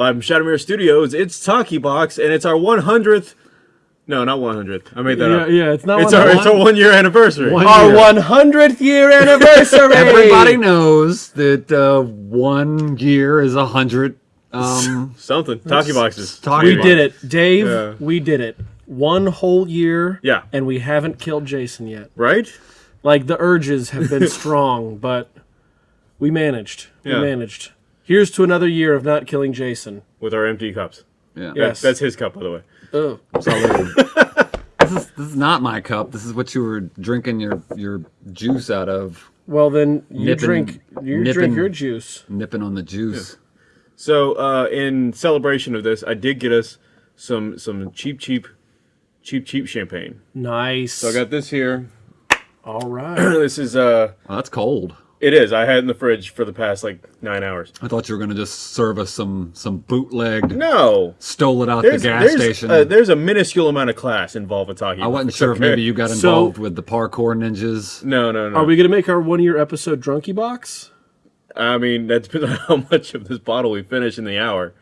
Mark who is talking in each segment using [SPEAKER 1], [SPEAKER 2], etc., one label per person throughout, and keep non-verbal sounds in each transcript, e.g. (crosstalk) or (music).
[SPEAKER 1] live from Shadowmere Studios. It's Talkie Box, and it's our 100th. No, not 100th. I made that
[SPEAKER 2] Yeah,
[SPEAKER 1] up.
[SPEAKER 2] yeah, it's not
[SPEAKER 1] It's
[SPEAKER 2] one-
[SPEAKER 1] our it's our one year anniversary.
[SPEAKER 2] One
[SPEAKER 3] Our
[SPEAKER 2] year.
[SPEAKER 3] 100th year (laughs) anniversary.
[SPEAKER 4] Everybody knows that uh, one year is a hundred. Um, (laughs)
[SPEAKER 1] Something. Talkie boxes.
[SPEAKER 4] Talkie
[SPEAKER 2] We
[SPEAKER 4] box.
[SPEAKER 2] did it, Dave.
[SPEAKER 1] Yeah.
[SPEAKER 2] We did it. One whole year.
[SPEAKER 1] Yeah.
[SPEAKER 2] And we haven't killed Jason yet.
[SPEAKER 1] Right?
[SPEAKER 2] Like the urges have been (laughs) strong, but we managed.
[SPEAKER 1] Yeah.
[SPEAKER 2] We managed. Here's to another year of not killing Jason.
[SPEAKER 1] With our empty cups.
[SPEAKER 4] Yeah.
[SPEAKER 2] Yeah.
[SPEAKER 1] That's, that's his cup, by the way.
[SPEAKER 2] Oh. (laughs)
[SPEAKER 4] This is this is not my cup. This is what you were drinking your your juice out of.
[SPEAKER 2] Well, then you
[SPEAKER 4] Nipping-
[SPEAKER 2] drink. You
[SPEAKER 4] nipping-
[SPEAKER 2] drink your juice.
[SPEAKER 4] Nipping on the juice.
[SPEAKER 1] So, uh, in celebration of this, I did get us some some cheap, cheap, cheap, cheap champagne.
[SPEAKER 2] Nice.
[SPEAKER 1] So I got this here.
[SPEAKER 2] All right. (clears throat)
[SPEAKER 1] this is uh,
[SPEAKER 4] Oh, that's cold.
[SPEAKER 1] It is. I had it in the fridge for the past like nine hours.
[SPEAKER 4] I thought you were gonna just serve us some some bootlegged,
[SPEAKER 1] No,
[SPEAKER 4] stole it out
[SPEAKER 1] there's
[SPEAKER 4] the gas
[SPEAKER 1] there's,
[SPEAKER 4] station.
[SPEAKER 1] Uh, there's a minuscule amount of class involved with talking.
[SPEAKER 4] I wasn't
[SPEAKER 1] box,
[SPEAKER 4] sure if maybe (laughs) you got
[SPEAKER 2] So-
[SPEAKER 4] involved with the parkour ninjas.
[SPEAKER 1] No, no, no.
[SPEAKER 2] Are we gonna make our one year episode drunky box?
[SPEAKER 1] I mean, that (laughs) depends on how much of this bottle we finish in the hour.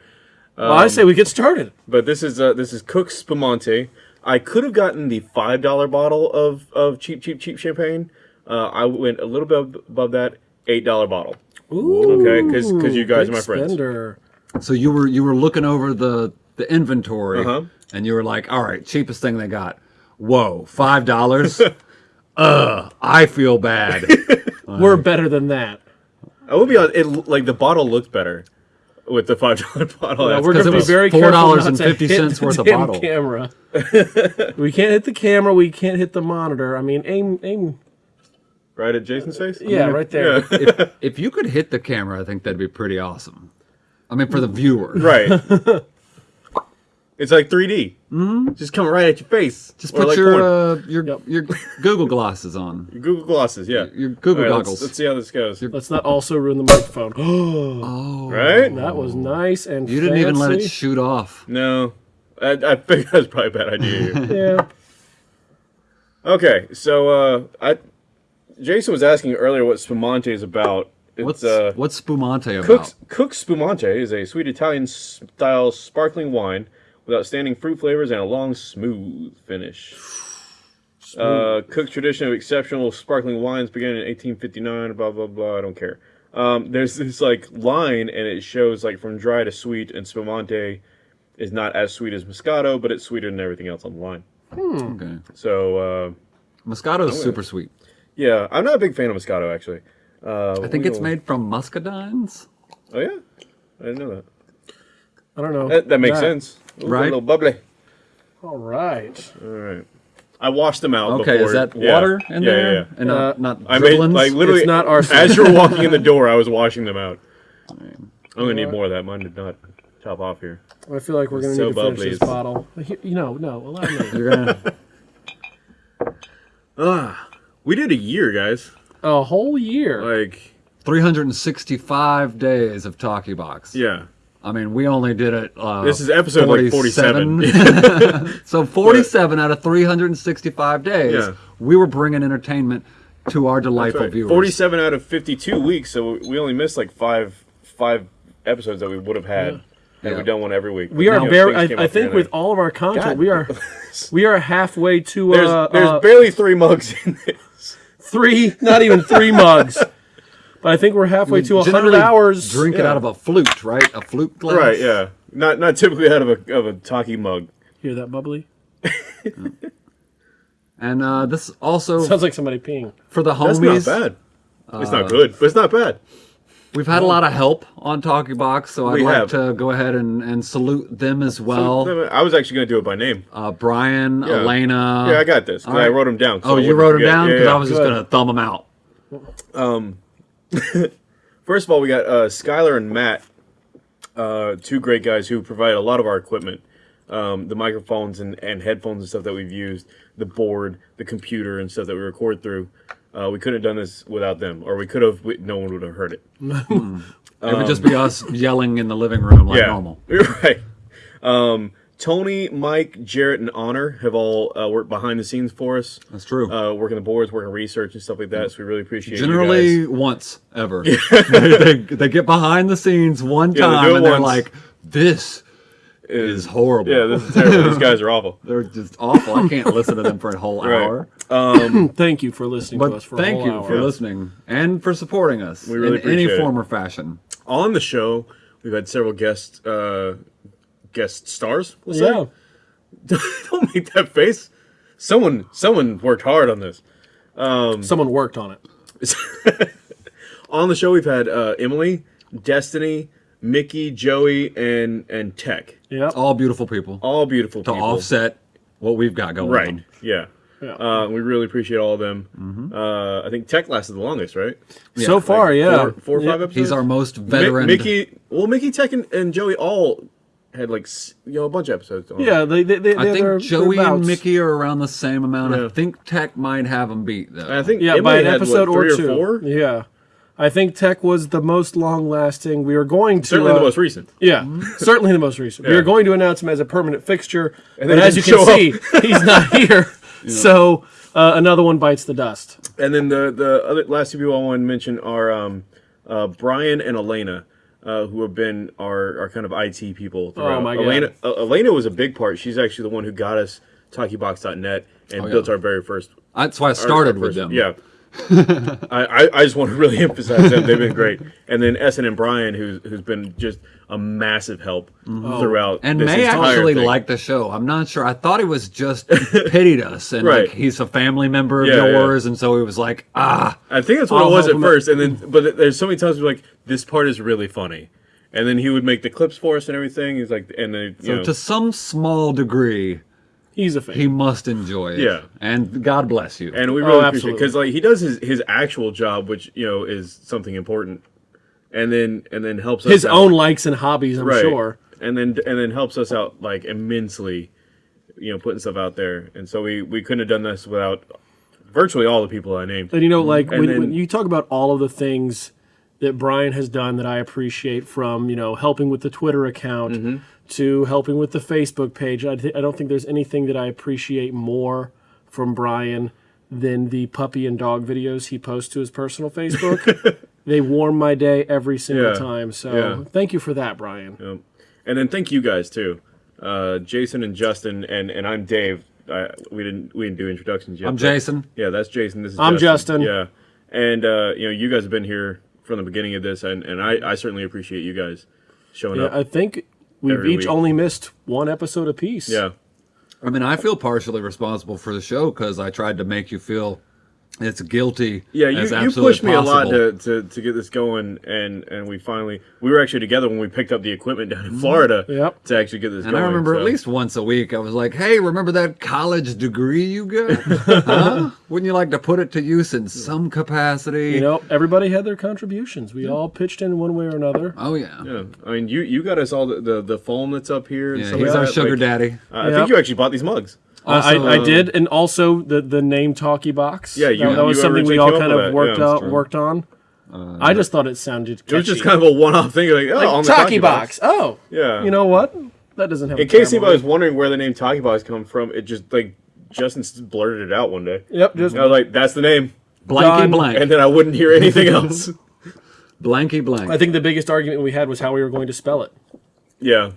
[SPEAKER 2] well, I say we get started.
[SPEAKER 1] But this is uh, this is Cook's Spumante. I could have gotten the five dollar bottle of of cheap, cheap, cheap champagne. Uh, I went a little bit above that eight dollar bottle.
[SPEAKER 2] Ooh.
[SPEAKER 1] Okay, because you guys are my friends.
[SPEAKER 2] spender.
[SPEAKER 4] So you were you were looking over the the inventory,
[SPEAKER 1] Uh-huh.
[SPEAKER 4] and you were like, "All right, cheapest thing they got. Whoa, five dollars. Ugh, (laughs) I feel bad. (laughs)
[SPEAKER 2] We're better than that.
[SPEAKER 1] I will be honest. It like the bottle looked better with the five dollar (laughs) bottle.
[SPEAKER 2] Now,
[SPEAKER 1] That's
[SPEAKER 2] we're gonna
[SPEAKER 4] it
[SPEAKER 2] be
[SPEAKER 4] was
[SPEAKER 2] very careful not to
[SPEAKER 4] $4.50
[SPEAKER 2] hit the
[SPEAKER 4] worth of
[SPEAKER 2] damn
[SPEAKER 4] bottle.
[SPEAKER 2] camera. we can't hit the camera. We can't hit the monitor. I mean, aim, aim.
[SPEAKER 1] Right at Jason's face.
[SPEAKER 2] Yeah, right there.
[SPEAKER 4] if, (laughs) if you could hit the camera, I think that'd be pretty awesome. I mean, for the viewer,
[SPEAKER 1] Right. (laughs) it's like 3D. Mm-hmm. Just come right at your face.
[SPEAKER 4] Just put
[SPEAKER 1] like
[SPEAKER 4] your uh, your
[SPEAKER 2] Yep.
[SPEAKER 4] your Google glasses on. (laughs)
[SPEAKER 1] Google glasses. Yeah.
[SPEAKER 4] Your Google
[SPEAKER 1] All right, let's,
[SPEAKER 4] goggles.
[SPEAKER 1] let's see how this goes.
[SPEAKER 2] Let's not also ruin the microphone. (gasps)
[SPEAKER 4] Oh,
[SPEAKER 1] Right?
[SPEAKER 2] that was nice and
[SPEAKER 4] you didn't even let it shoot off.
[SPEAKER 1] No. I, I think that's probably a bad idea.
[SPEAKER 2] yeah.
[SPEAKER 1] okay, so uh, I Jason was asking earlier what spumante is about. It's,
[SPEAKER 4] What's
[SPEAKER 1] uh,
[SPEAKER 4] what's spumante about?
[SPEAKER 1] Cook's, Cook's Spumante is a sweet Italian style sparkling wine with outstanding fruit flavors and a long, smooth finish. (sighs) Uh, Cook's tradition of exceptional sparkling wines began in 1859. Blah blah blah. I don't care. Um, there's this like line, and it shows like from dry to sweet, and Spumante is not as sweet as Moscato, but it's sweeter than everything else on the line.
[SPEAKER 4] Okay.
[SPEAKER 1] So uh,
[SPEAKER 4] Moscato is super sweet.
[SPEAKER 1] Yeah, I'm not a big fan of Moscato actually. Uh,
[SPEAKER 4] I think it's made from muscadines.
[SPEAKER 1] Oh yeah, I didn't know that.
[SPEAKER 2] I don't know.
[SPEAKER 1] That, that makes sense. Ooh,
[SPEAKER 4] Right.
[SPEAKER 1] A little bubbly.
[SPEAKER 2] All right.
[SPEAKER 1] All right. I washed them out.
[SPEAKER 4] Okay,
[SPEAKER 1] before.
[SPEAKER 4] is that
[SPEAKER 1] yeah.
[SPEAKER 4] water in
[SPEAKER 1] yeah,
[SPEAKER 4] there?
[SPEAKER 1] Yeah, yeah.
[SPEAKER 4] And
[SPEAKER 2] Uh,
[SPEAKER 4] not, not
[SPEAKER 1] I made
[SPEAKER 4] dribblings?
[SPEAKER 1] like literally
[SPEAKER 2] It's not arsenic. (laughs)
[SPEAKER 1] as you were walking in the door. I was washing them out. I'm gonna need more of that. Mine did not top off here.
[SPEAKER 2] I feel like we're gonna
[SPEAKER 1] So
[SPEAKER 2] need to finish
[SPEAKER 1] bubbly.
[SPEAKER 2] this bottle. You know, no, allow (laughs) me.
[SPEAKER 4] You're gonna, (laughs)
[SPEAKER 1] We did a year, guys.
[SPEAKER 2] A whole year.
[SPEAKER 1] Like
[SPEAKER 4] 365 days of Talkie Box.
[SPEAKER 1] yeah.
[SPEAKER 4] I mean, we only did it. Uh,
[SPEAKER 1] This is episode like 47. (laughs)
[SPEAKER 4] so 47 out of 365 days,
[SPEAKER 1] Yeah.
[SPEAKER 4] we were bringing entertainment to our delightful
[SPEAKER 1] Right.
[SPEAKER 4] viewers.
[SPEAKER 1] 47 out of 52 weeks, so we only missed like five five episodes that we would have had had
[SPEAKER 4] Yeah.
[SPEAKER 1] we done one every week.
[SPEAKER 2] we
[SPEAKER 1] But,
[SPEAKER 2] are
[SPEAKER 1] you
[SPEAKER 2] very. I, I think with all of our content,
[SPEAKER 1] God.
[SPEAKER 2] we are (laughs) we are halfway to
[SPEAKER 1] there's
[SPEAKER 2] uh,
[SPEAKER 1] there's
[SPEAKER 2] uh,
[SPEAKER 1] barely three mugs in this.
[SPEAKER 2] Three, not even three mugs. But I think we're halfway to a hundred hours.
[SPEAKER 4] Drink it out of a flute, right? A flute glass.
[SPEAKER 1] Right? Yeah. Not not typically out of a of a talkie mug.
[SPEAKER 2] Hear that bubbly? (laughs)
[SPEAKER 4] And uh, this also
[SPEAKER 2] Sounds like somebody peeing.
[SPEAKER 4] for the homies,
[SPEAKER 1] That's
[SPEAKER 4] homies.
[SPEAKER 1] not bad. It's
[SPEAKER 4] Uh,
[SPEAKER 1] not good, but it's not bad.
[SPEAKER 4] We've had a lot of help on Talkie Box, so I'd
[SPEAKER 1] We
[SPEAKER 4] like
[SPEAKER 1] have.
[SPEAKER 4] to go ahead and, and salute them as well.
[SPEAKER 1] I was actually going to do it by name.
[SPEAKER 4] uh, Brian,
[SPEAKER 1] Yeah.
[SPEAKER 4] Lena.
[SPEAKER 1] yeah, I got this.
[SPEAKER 4] all
[SPEAKER 1] I wrote them down. so
[SPEAKER 4] Oh, you wrote them down because
[SPEAKER 1] yeah.
[SPEAKER 4] I was just gonna thumb them out. (laughs)
[SPEAKER 1] First of all, we got uh, Skylar and Matt, uh, two great guys who provide a lot of our equipment, um, the microphones and, and headphones and stuff that we've used, the board, the computer and stuff that we record through. Uh, we couldn't have done this without them, or we could have. No one would have heard it. (laughs)
[SPEAKER 4] it would just be us yelling in the living room like
[SPEAKER 1] yeah,
[SPEAKER 4] normal.
[SPEAKER 1] You're (laughs) right. Um, Tony, Mike, Jarrett, and Honor have all uh, worked behind the scenes for us.
[SPEAKER 4] That's true.
[SPEAKER 1] Uh, working the boards, working research and stuff like that. So we really appreciate you
[SPEAKER 4] Generally,
[SPEAKER 1] guys.
[SPEAKER 4] once ever. they, (laughs) they, they get behind the scenes one
[SPEAKER 1] Yeah, they
[SPEAKER 4] time
[SPEAKER 1] it
[SPEAKER 4] and they're
[SPEAKER 1] once.
[SPEAKER 4] like, this is horrible.
[SPEAKER 1] Yeah, this is terrible. These guys are awful. (laughs)
[SPEAKER 4] They're just awful. I can't listen to them for a whole (laughs)
[SPEAKER 1] Right.
[SPEAKER 4] hour. (laughs)
[SPEAKER 2] Thank you for listening to us for a
[SPEAKER 4] thank you
[SPEAKER 2] hour.
[SPEAKER 4] for listening and for supporting us
[SPEAKER 1] We really
[SPEAKER 4] in any
[SPEAKER 1] appreciate it.
[SPEAKER 4] form or fashion.
[SPEAKER 1] On the show, we've had several guest uh, guest stars. We'll
[SPEAKER 2] Yeah.
[SPEAKER 1] say. Don't make that face. Someone, someone worked hard on this.
[SPEAKER 2] Someone worked on it.
[SPEAKER 1] On the show, we've had uh, Emily, Destiny, Mickey, Joey, and and Tech.
[SPEAKER 2] Yep.
[SPEAKER 4] All beautiful people
[SPEAKER 1] All beautiful
[SPEAKER 4] to
[SPEAKER 1] people.
[SPEAKER 4] offset what we've got going
[SPEAKER 1] Right.
[SPEAKER 4] on.
[SPEAKER 1] Yeah.
[SPEAKER 2] Yeah.
[SPEAKER 1] Uh, we really appreciate all of them.
[SPEAKER 4] Mm-hmm.
[SPEAKER 1] Uh, I think Tech lasted the longest, right?
[SPEAKER 2] so far, yeah.
[SPEAKER 1] Four, four or
[SPEAKER 2] Yeah.
[SPEAKER 1] five episodes.
[SPEAKER 4] He's our most
[SPEAKER 1] Mi-
[SPEAKER 4] veteran.
[SPEAKER 1] Mickey, well, Mickey, Tech, and, and Joey all had like you know a bunch of episodes. On.
[SPEAKER 2] Yeah, they, they, they,
[SPEAKER 4] I
[SPEAKER 2] they're-
[SPEAKER 4] think
[SPEAKER 2] they're
[SPEAKER 4] Joey and. Mickey are around the same amount.
[SPEAKER 1] Yeah.
[SPEAKER 4] I think Tech might have them beat though.
[SPEAKER 1] I think
[SPEAKER 2] Yeah,
[SPEAKER 1] Emily
[SPEAKER 2] by an
[SPEAKER 1] had,
[SPEAKER 2] episode
[SPEAKER 1] what, three
[SPEAKER 2] or two.
[SPEAKER 1] four.
[SPEAKER 2] Yeah. I think Tech was the most long lasting. We are going to.
[SPEAKER 1] Certainly the
[SPEAKER 2] uh,
[SPEAKER 1] most recent.
[SPEAKER 2] Yeah, certainly the most recent. We are going to announce him as a permanent fixture, And
[SPEAKER 1] then
[SPEAKER 2] but as you can
[SPEAKER 1] show
[SPEAKER 2] see, he's not (laughs) here. So uh, another one bites the dust.
[SPEAKER 1] And then the the other last two people I want to mention are um, uh, Brian and Elena, uh, who have been our, our kind of IT people. Throughout.
[SPEAKER 2] Oh, my God.
[SPEAKER 1] Elena, uh, Elena was a big part. She's actually the one who got us TalkieBox.net and
[SPEAKER 4] yeah.
[SPEAKER 1] built our very first.
[SPEAKER 4] That's why I started
[SPEAKER 1] our
[SPEAKER 4] with them.
[SPEAKER 1] Yeah. I, I, I just want to really (laughs) emphasize them. They've been great. And then Essen and Brian, who's who's been just a massive help throughout.
[SPEAKER 4] And
[SPEAKER 1] this
[SPEAKER 4] May actually
[SPEAKER 1] thing.
[SPEAKER 4] liked the show. I'm not sure. I thought he was just (laughs) pitied us, and
[SPEAKER 1] Right.
[SPEAKER 4] like he's a family member of
[SPEAKER 1] Yeah, yeah.
[SPEAKER 4] yours, and so he was like, ah,
[SPEAKER 1] I think that's what
[SPEAKER 2] I'll
[SPEAKER 1] it was at first, and then but there's so many times we're like this part is really funny, and then he would make the clips for us and everything. He's like, and then you
[SPEAKER 4] so
[SPEAKER 1] know,
[SPEAKER 4] to some small degree,
[SPEAKER 2] He's a fan.
[SPEAKER 4] he must enjoy it.
[SPEAKER 1] Yeah.
[SPEAKER 4] and God bless you.
[SPEAKER 1] and we
[SPEAKER 2] Oh,
[SPEAKER 1] really appreciate it because like he does his his actual job, which you know is something important, and then and then helps us
[SPEAKER 2] His
[SPEAKER 1] out.
[SPEAKER 2] own likes and hobbies, I'm
[SPEAKER 1] right,
[SPEAKER 2] sure.
[SPEAKER 1] and then and then helps us out like immensely, you know, putting stuff out there, and so we we couldn't have done this without virtually all the people I named.
[SPEAKER 2] And you know, like when,
[SPEAKER 1] then-
[SPEAKER 2] when you talk about all of the things that Brian has done that I appreciate, from you know helping with the Twitter account
[SPEAKER 1] Mm-hmm.
[SPEAKER 2] To helping with the Facebook page, I, th- I don't think there's anything that I appreciate more from Brian than the puppy and dog videos he posts to his personal Facebook. (laughs) they warm my day every single
[SPEAKER 1] Yeah.
[SPEAKER 2] time. So
[SPEAKER 1] Yeah.
[SPEAKER 2] thank you for that, Brian.
[SPEAKER 1] Um, and then thank you guys too, uh, Jason and Justin, and and I'm Dave. I, we didn't we didn't do introductions yet.
[SPEAKER 4] I'm Jason.
[SPEAKER 1] Yeah, that's Jason. This is
[SPEAKER 2] I'm Justin.
[SPEAKER 1] Yeah, and uh, you know you guys have been here from the beginning of this, and and I, I certainly appreciate you guys showing
[SPEAKER 2] Yeah,
[SPEAKER 1] up.
[SPEAKER 2] I think we've
[SPEAKER 1] Every
[SPEAKER 2] each
[SPEAKER 1] week.
[SPEAKER 2] only missed one episode apiece.
[SPEAKER 1] yeah,
[SPEAKER 4] I mean, I feel partially responsible for the show because I tried to make you feel it's guilty.
[SPEAKER 1] yeah. You,
[SPEAKER 4] as
[SPEAKER 1] you
[SPEAKER 4] absolutely
[SPEAKER 1] pushed me a lot to, to, to get this going, and and we finally we were actually together when we picked up the equipment down in Florida.
[SPEAKER 2] Yep.
[SPEAKER 1] To actually get this
[SPEAKER 4] And
[SPEAKER 1] going.
[SPEAKER 4] I remember
[SPEAKER 1] so-
[SPEAKER 4] at least once a week, I was like, "Hey, remember that college degree you got? (laughs) huh? Wouldn't you like to put it to use in some capacity?"
[SPEAKER 2] You know, everybody had their contributions. We all pitched in one way or another.
[SPEAKER 4] Oh yeah,
[SPEAKER 1] Yeah, I mean, you you got us all the the, the foam that's up here. And
[SPEAKER 4] yeah. He's our
[SPEAKER 1] that.
[SPEAKER 4] sugar
[SPEAKER 1] Like,
[SPEAKER 4] daddy.
[SPEAKER 1] uh, I think you actually bought these mugs.
[SPEAKER 2] I,
[SPEAKER 4] Also,
[SPEAKER 2] I
[SPEAKER 4] uh,
[SPEAKER 2] did, and also the the name Talkie Box.
[SPEAKER 1] Yeah, you-
[SPEAKER 2] that, that was something we all kind of
[SPEAKER 1] that.
[SPEAKER 2] worked
[SPEAKER 1] Yeah,
[SPEAKER 2] out,
[SPEAKER 1] that's
[SPEAKER 2] worked on. I just thought it sounded.
[SPEAKER 1] It was just kind of a one-off thing. Like, oh, on the
[SPEAKER 2] Talkie box. Oh,
[SPEAKER 1] Yeah.
[SPEAKER 2] You know what? That doesn't have.
[SPEAKER 1] In
[SPEAKER 2] a
[SPEAKER 1] case anybody was wondering where the name Talkie Box come from, it just like Justin blurted it out one day.
[SPEAKER 2] Yep. Just
[SPEAKER 1] I was like, "That's the name,"
[SPEAKER 4] Blanky
[SPEAKER 2] Done.
[SPEAKER 4] blank,
[SPEAKER 1] and then I wouldn't hear anything (laughs) else.
[SPEAKER 4] blanky blank.
[SPEAKER 2] I think the biggest argument we had was how we were going to spell it.
[SPEAKER 1] yeah,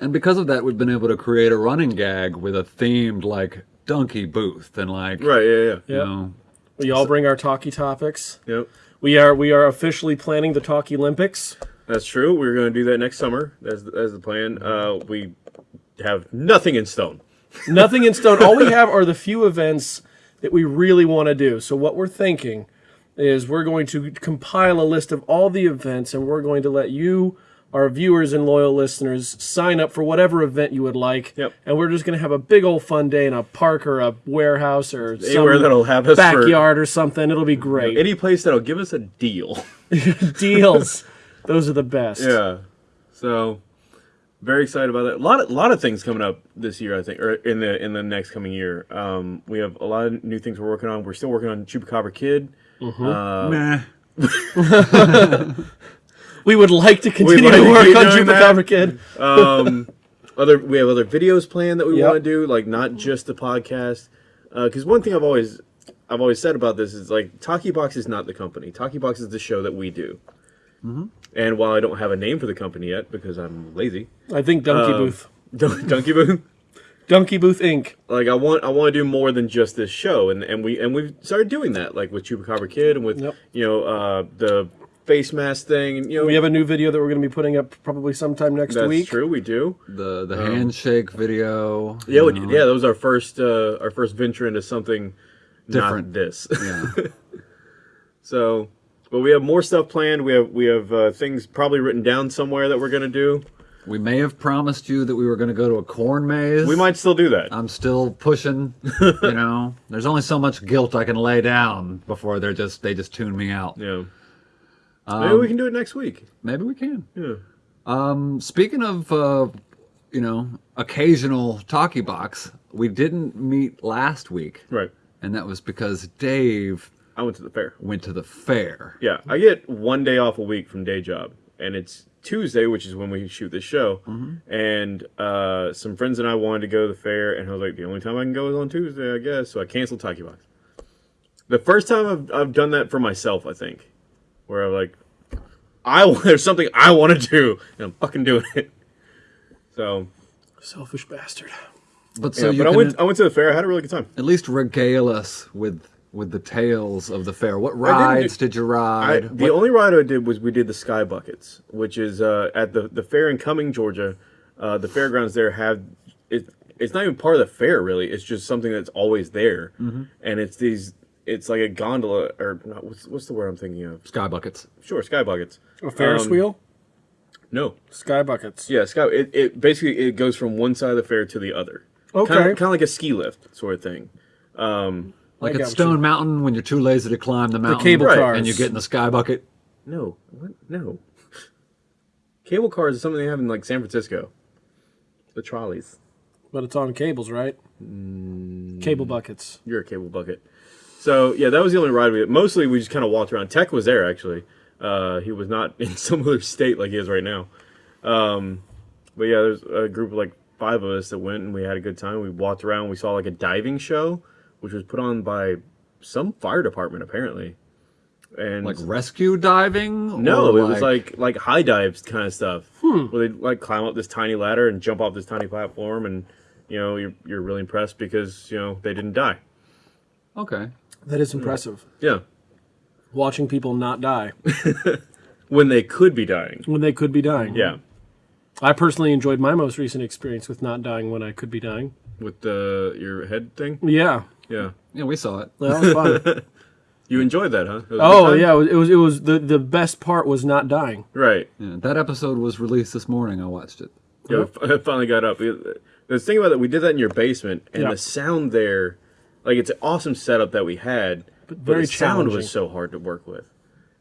[SPEAKER 4] And because of that, we've been able to create a running gag with a themed like donkey booth and like
[SPEAKER 1] right. Yeah, yeah,
[SPEAKER 4] you
[SPEAKER 2] Yep.
[SPEAKER 4] know
[SPEAKER 2] We all bring our Talkie topics.
[SPEAKER 1] yep.
[SPEAKER 2] We are we are officially planning the Talkie Olympics.
[SPEAKER 1] That's true. We're going to do that next summer. That's that's the plan. Uh, we have nothing in stone. (laughs)
[SPEAKER 2] Nothing in stone. All we have are the few events that we really want to do. So what we're thinking is we're going to compile a list of all the events and we're going to let you our viewers and loyal listeners sign up for whatever event you would like.
[SPEAKER 1] Yep.
[SPEAKER 2] And we're just going to have a big old fun day in a park or a warehouse or
[SPEAKER 1] Anywhere
[SPEAKER 2] some
[SPEAKER 1] that'll have us for
[SPEAKER 2] backyard or something. It'll be great.
[SPEAKER 1] any place that'll give us a deal. (laughs)
[SPEAKER 2] Deals. Those are the best.
[SPEAKER 1] yeah. So very excited about that. A lot of lot of things coming up this year, I think, or in the in the next coming year. Um, we have a lot of new things we're working on. We're still working on Chupacabra Kid.
[SPEAKER 4] meh. (laughs) (laughs)
[SPEAKER 2] We would like to continue
[SPEAKER 1] like
[SPEAKER 2] to
[SPEAKER 1] to
[SPEAKER 2] work
[SPEAKER 1] keep
[SPEAKER 2] on. Chupacabra Kid.
[SPEAKER 1] um, (laughs) other we have other videos planned that we
[SPEAKER 2] Yep.
[SPEAKER 1] want to do, like not just the podcast. Because one thing I've always I've always said about this is like Talkie Box is not the company. Talkie Box is the show that we do. And while I don't have a name for the company yet because I'm lazy,
[SPEAKER 2] I think Donkey
[SPEAKER 1] Um,
[SPEAKER 2] Booth, (laughs)
[SPEAKER 1] Donkey Booth.
[SPEAKER 2] Donkey Booth Inc.
[SPEAKER 1] Like I want, I want to do more than just this show, and and we and we've started doing that, like with Chupacabra Kid and with
[SPEAKER 2] Yep.
[SPEAKER 1] you know uh, the face mask thing. And, you know,
[SPEAKER 2] We have a new video that we're going to be putting up probably sometime next
[SPEAKER 1] that's
[SPEAKER 2] week.
[SPEAKER 1] That's true. We do.
[SPEAKER 4] The the handshake video.
[SPEAKER 1] Yeah, we, yeah. That was our first uh, our first venture into something
[SPEAKER 4] Different.
[SPEAKER 1] Not this.
[SPEAKER 4] Yeah. (laughs)
[SPEAKER 1] so, but we have more stuff planned. We have we have uh, things probably written down somewhere that we're gonna do.
[SPEAKER 4] we may have promised you that we were going to go to a corn maze.
[SPEAKER 1] We might still do that.
[SPEAKER 4] I'm still pushing. you know, (laughs) there's only so much guilt I can lay down before they're just they just tune me out.
[SPEAKER 1] yeah. Maybe we can do it next week.
[SPEAKER 4] Maybe we can.
[SPEAKER 1] Yeah.
[SPEAKER 4] Um, speaking of, uh, you know, occasional talkie box, we didn't meet last week,
[SPEAKER 1] Right.
[SPEAKER 4] and that was because Dave
[SPEAKER 1] I went to the fair.
[SPEAKER 4] went to the fair.
[SPEAKER 1] Yeah, I get one day off a week from day job, and it's Tuesday, which is when we shoot this show. And uh, some friends and I wanted to go to the fair, and I was like, the only time I can go is on Tuesday, I guess. So I canceled Talkie Box. The first time I've, I've done that for myself, I think, where I'm like, I (laughs) there's something I want to do, and I'm fucking doing it. So,
[SPEAKER 2] Selfish bastard.
[SPEAKER 4] But so
[SPEAKER 1] yeah,
[SPEAKER 4] you
[SPEAKER 1] but I went I went to the fair. I had a really good time.
[SPEAKER 4] at least regale us with with the tales of the fair. What
[SPEAKER 1] do-
[SPEAKER 4] rides did you
[SPEAKER 1] I,
[SPEAKER 4] ride?
[SPEAKER 1] the
[SPEAKER 4] What-
[SPEAKER 1] only ride I did was we did the Sky Buckets, which is uh, at the the fair in Cumming, Georgia. Uh, the fairgrounds there have it. It's not even part of the fair, really. It's just something that's always there,
[SPEAKER 4] Mm-hmm.
[SPEAKER 1] and it's these. It's like a gondola, or not, what's what's the word I'm thinking of?
[SPEAKER 4] Sky buckets.
[SPEAKER 1] Sure, Sky Buckets.
[SPEAKER 2] A Ferris
[SPEAKER 1] Um,
[SPEAKER 2] wheel?
[SPEAKER 1] No,
[SPEAKER 2] Sky buckets.
[SPEAKER 1] yeah, Sky. It, it basically it goes from one side of the fair to the other.
[SPEAKER 2] Okay.
[SPEAKER 1] kind of, kind of like a ski lift sort of thing. Um,
[SPEAKER 4] Like
[SPEAKER 2] I
[SPEAKER 4] at Stone
[SPEAKER 2] you.
[SPEAKER 4] Mountain when you're too lazy to climb the mountain.
[SPEAKER 2] The cable
[SPEAKER 1] Right.
[SPEAKER 2] cars.
[SPEAKER 4] And you get in the sky bucket.
[SPEAKER 1] no, what? No. Cable cars is something they have in like San Francisco. The trolleys.
[SPEAKER 2] But it's on cables, right?
[SPEAKER 1] Mm.
[SPEAKER 2] Cable buckets.
[SPEAKER 1] You're a cable bucket. So yeah, that was the only ride we. Mostly we just kind of walked around. Tech was there actually. Uh, he was not (laughs) in some other state like he is right now. Um, but yeah, there's a group of like five of us that went and we had a good time. We walked around. We saw like a diving show, which was put on by some fire department apparently. And
[SPEAKER 4] Like rescue diving?
[SPEAKER 1] no, it was like like high dives kind of stuff,
[SPEAKER 2] Hmm.
[SPEAKER 1] where they like climb up this tiny ladder and jump off this tiny platform, and you know you're you're really impressed because you know they didn't die.
[SPEAKER 4] Okay.
[SPEAKER 2] That is impressive.
[SPEAKER 1] Yeah,
[SPEAKER 2] Watching people not die (laughs)
[SPEAKER 1] when they could be dying.
[SPEAKER 2] when they could be dying.
[SPEAKER 1] Yeah,
[SPEAKER 2] I personally enjoyed my most recent experience with not dying when I could be dying.
[SPEAKER 1] with the your head thing.
[SPEAKER 2] Yeah.
[SPEAKER 1] Yeah,
[SPEAKER 4] Yeah, we saw it.
[SPEAKER 2] That was fun. (laughs)
[SPEAKER 1] you enjoyed that, huh? It was a good
[SPEAKER 2] oh yeah, it was, it was the the best part was not dying.
[SPEAKER 1] right.
[SPEAKER 4] Yeah, that episode was released this morning. I watched it.
[SPEAKER 1] Yeah, I finally got up. The thing about that, we did that in your basement, and
[SPEAKER 2] Yeah.
[SPEAKER 1] the sound there, like it's an awesome setup that we had, but,
[SPEAKER 2] very
[SPEAKER 1] the sound was so hard to work with,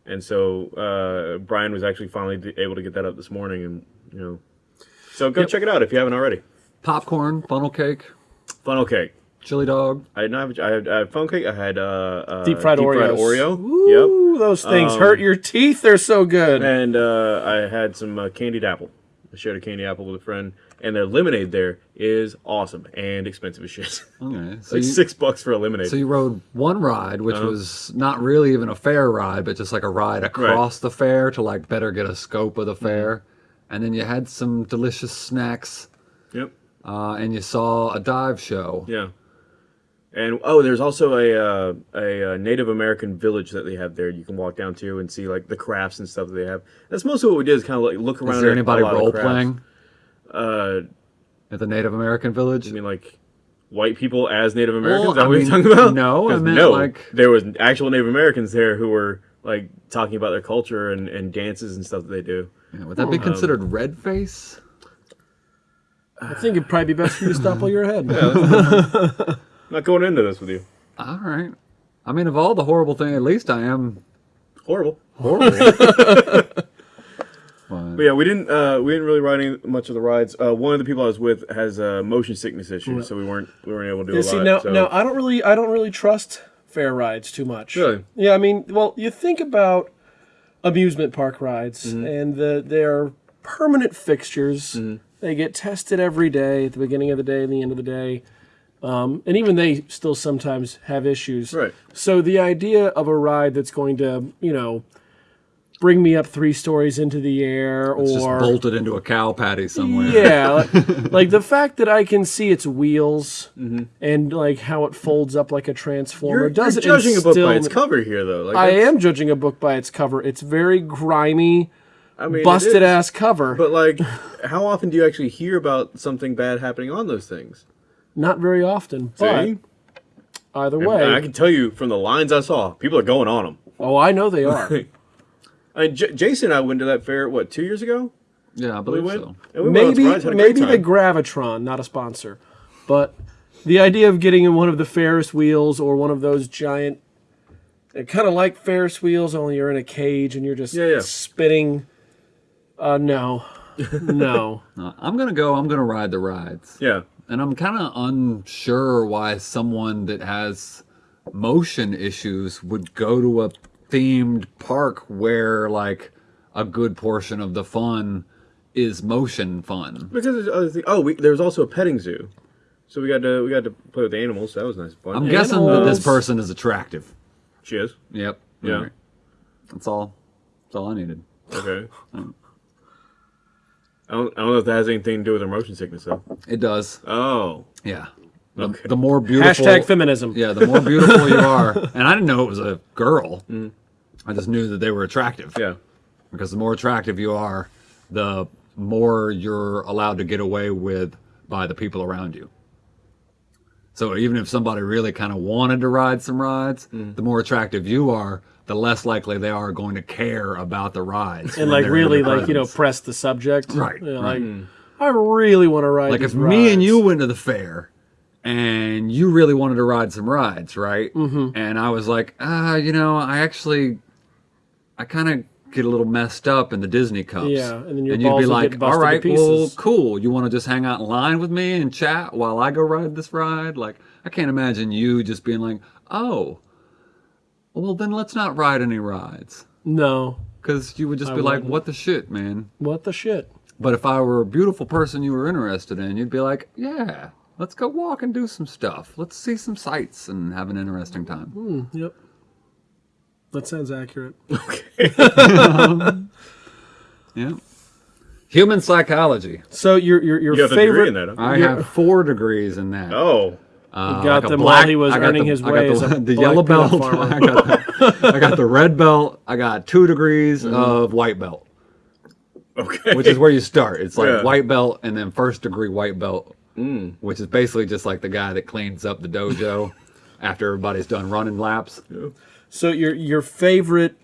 [SPEAKER 1] and so uh, Brian was actually finally able to get that up this morning, and you know, so go check it out if you haven't already.
[SPEAKER 4] Popcorn, funnel cake,
[SPEAKER 1] Funnel cake.
[SPEAKER 4] chili dog.
[SPEAKER 1] I didn't have. I had, I had funnel cake. I had uh, uh,
[SPEAKER 2] Deep fried Oreos.
[SPEAKER 1] Oreo.
[SPEAKER 2] Ooh, those things
[SPEAKER 1] Um,
[SPEAKER 2] hurt your teeth. They're so good.
[SPEAKER 1] And uh, I had some uh, candied apple. I shared a candy apple with a friend, and their lemonade there is awesome and expensive as shit. (laughs)
[SPEAKER 4] Okay. So
[SPEAKER 1] like
[SPEAKER 4] you,
[SPEAKER 1] six bucks for a lemonade.
[SPEAKER 4] so you rode one ride, which
[SPEAKER 1] Uh-huh.
[SPEAKER 4] was not really even a fair ride, but just like a ride across the fair to like better get a scope of the
[SPEAKER 1] Mm-hmm.
[SPEAKER 4] fair. And then you had some delicious snacks,
[SPEAKER 1] Yep.
[SPEAKER 4] uh, and you saw a dive show.
[SPEAKER 1] Yeah. And oh, there's also a, uh, a uh, Native American village that they have there. You can walk down to and see like the crafts and stuff that they have. That's mostly what we did is kind of like look around.
[SPEAKER 4] Is there anybody
[SPEAKER 1] a
[SPEAKER 4] role
[SPEAKER 1] crafts.
[SPEAKER 4] playing
[SPEAKER 1] Uh,
[SPEAKER 4] at the Native American village?
[SPEAKER 1] I mean, like white people as Native Americans.
[SPEAKER 4] Well,
[SPEAKER 1] that
[SPEAKER 4] I
[SPEAKER 1] what you're
[SPEAKER 4] mean,
[SPEAKER 1] talking about?
[SPEAKER 4] no, I (laughs)
[SPEAKER 1] 'Cause
[SPEAKER 4] meant,
[SPEAKER 1] no.
[SPEAKER 4] like-
[SPEAKER 1] there was actual Native Americans there who were like talking about their culture and, and dances and stuff that they do.
[SPEAKER 4] Yeah, would that
[SPEAKER 1] um,
[SPEAKER 4] be considered red face?
[SPEAKER 2] I think it'd probably be best for you to stopple your head.
[SPEAKER 1] I'm not going into this with you.
[SPEAKER 4] All right. I mean, of all the horrible thing, at least I am
[SPEAKER 1] Horrible.
[SPEAKER 4] horrible. (laughs) But-
[SPEAKER 1] But yeah, we didn't uh, we didn't really ride any, much of the rides. Uh, one of the people I was with has uh, motion sickness issues, so we weren't we weren't able to do
[SPEAKER 2] Yeah,
[SPEAKER 1] a
[SPEAKER 2] see
[SPEAKER 1] lot.
[SPEAKER 2] now,
[SPEAKER 1] so.
[SPEAKER 2] now I don't really, I don't really trust fair rides too much.
[SPEAKER 1] Really?
[SPEAKER 2] Yeah, I mean, well, you think about amusement park rides,
[SPEAKER 1] Mm-hmm.
[SPEAKER 2] and the they're permanent fixtures.
[SPEAKER 1] Mm-hmm.
[SPEAKER 2] They get tested every day, at the beginning of the day, and the end of the day, um, and even they still sometimes have issues.
[SPEAKER 1] Right.
[SPEAKER 2] So the idea of a ride that's going to, you know, bring me up three stories into the air,
[SPEAKER 4] It's just
[SPEAKER 2] or
[SPEAKER 4] bolted into a cow patty somewhere.
[SPEAKER 2] yeah, (laughs) like, like the fact that I can see its wheels
[SPEAKER 1] Mm-hmm.
[SPEAKER 2] and like how it folds up like a transformer
[SPEAKER 1] You're,
[SPEAKER 2] does
[SPEAKER 1] you're judging a book by its cover here, though. Like,
[SPEAKER 2] I am judging a book by its cover. It's very grimy,
[SPEAKER 1] I mean,
[SPEAKER 2] busted
[SPEAKER 1] is,
[SPEAKER 2] ass cover.
[SPEAKER 1] But like, how often do you actually hear about something bad happening on those things?
[SPEAKER 2] Not very often, but
[SPEAKER 1] See?
[SPEAKER 2] either
[SPEAKER 1] And
[SPEAKER 2] way.
[SPEAKER 1] I can tell you from the lines I saw, people are going on them.
[SPEAKER 2] oh, I know they are. (laughs)
[SPEAKER 1] I mean, J- Jason and I went to that fair what two years ago.
[SPEAKER 4] Yeah, I
[SPEAKER 1] We
[SPEAKER 4] believe
[SPEAKER 1] went.
[SPEAKER 4] so.
[SPEAKER 1] And we went on
[SPEAKER 2] maybe
[SPEAKER 1] some rides, had a
[SPEAKER 2] maybe the. Gravitron, not a sponsor, but the idea of getting in one of the Ferris wheels or one of those giant, kind of like Ferris wheels, only you're in a cage and you're just
[SPEAKER 1] Yeah, yeah.
[SPEAKER 2] spinning. Uh, no, (laughs) no.
[SPEAKER 4] Uh, I'm gonna go. I'm gonna ride the rides.
[SPEAKER 1] yeah.
[SPEAKER 4] And I'm kind of unsure why someone that has motion issues would go to a themed park where like a good portion of the fun is motion fun.
[SPEAKER 1] Because there's other things. Oh, we, there was also a petting zoo, so we got to we got to play with the animals. So that was nice fun.
[SPEAKER 4] I'm guessing that this person is attractive.
[SPEAKER 1] she is.
[SPEAKER 4] Yep.
[SPEAKER 1] Yeah.
[SPEAKER 4] Alright. That's all. That's all I needed.
[SPEAKER 1] Okay. (laughs) I don't, I don't know if that has anything to do with her motion sickness though.
[SPEAKER 4] It does.
[SPEAKER 1] Oh.
[SPEAKER 4] Yeah. The,
[SPEAKER 1] Okay.
[SPEAKER 4] the more beautiful.
[SPEAKER 2] Hashtag feminism.
[SPEAKER 4] Yeah, the more beautiful you (laughs) are, and I didn't know it was a girl.
[SPEAKER 1] Mm.
[SPEAKER 4] I just knew that they were attractive.
[SPEAKER 1] Yeah.
[SPEAKER 4] because the more attractive you are, the more you're allowed to get away with by the people around you. So even if somebody really kind of wanted to ride some rides,
[SPEAKER 1] Mm.
[SPEAKER 4] the more attractive you are, the less likely they are going to care about the rides.
[SPEAKER 2] and like really
[SPEAKER 4] your
[SPEAKER 2] like you know press the subject.
[SPEAKER 4] Right,
[SPEAKER 2] You know,
[SPEAKER 4] right.
[SPEAKER 2] Like I really want to ride.
[SPEAKER 4] like
[SPEAKER 2] these
[SPEAKER 4] if me and you went to the fair and you really wanted to ride some rides, right? Mm-hmm. And I was like, ah, you know, I actually, I kind of get a little messed up in the Disney cups.
[SPEAKER 2] Yeah, and then your
[SPEAKER 4] you'd
[SPEAKER 2] balls
[SPEAKER 4] be like, all right, well, cool. You want to just hang out in line with me and chat while I go ride this ride? Like, I can't imagine you just being like, oh, well, then let's not ride any rides.
[SPEAKER 2] No,
[SPEAKER 4] Because you would just
[SPEAKER 2] I
[SPEAKER 4] be like,
[SPEAKER 2] wouldn't.
[SPEAKER 4] what the shit, man?
[SPEAKER 2] what the shit?
[SPEAKER 4] But if I were a beautiful person you were interested in, you'd be like, yeah, let's go walk and do some stuff. Let's see some sights and have an interesting time.
[SPEAKER 2] Yep. That sounds accurate. (laughs) Okay. (laughs)
[SPEAKER 4] Yeah. Human psychology.
[SPEAKER 2] So your your your
[SPEAKER 1] You
[SPEAKER 2] favorite
[SPEAKER 1] degree in that. Huh?
[SPEAKER 4] I
[SPEAKER 2] Yeah.
[SPEAKER 4] have four degrees in that.
[SPEAKER 1] Oh.
[SPEAKER 4] Uh,
[SPEAKER 2] got
[SPEAKER 4] like
[SPEAKER 2] them
[SPEAKER 4] black-
[SPEAKER 2] while he was
[SPEAKER 4] I
[SPEAKER 2] earning
[SPEAKER 4] the-
[SPEAKER 2] his
[SPEAKER 4] I got
[SPEAKER 2] way
[SPEAKER 4] the,
[SPEAKER 2] as a (laughs)
[SPEAKER 4] the
[SPEAKER 2] black
[SPEAKER 4] yellow belt. I got the, I got the red belt. I got two degrees
[SPEAKER 2] Mm-hmm.
[SPEAKER 4] of white belt,
[SPEAKER 1] Okay.
[SPEAKER 4] which is where you start. It's like
[SPEAKER 1] Yeah.
[SPEAKER 4] white belt and then first degree white belt, which is basically just like the guy that cleans up the dojo (laughs) after everybody's done running laps.
[SPEAKER 2] So your your favorite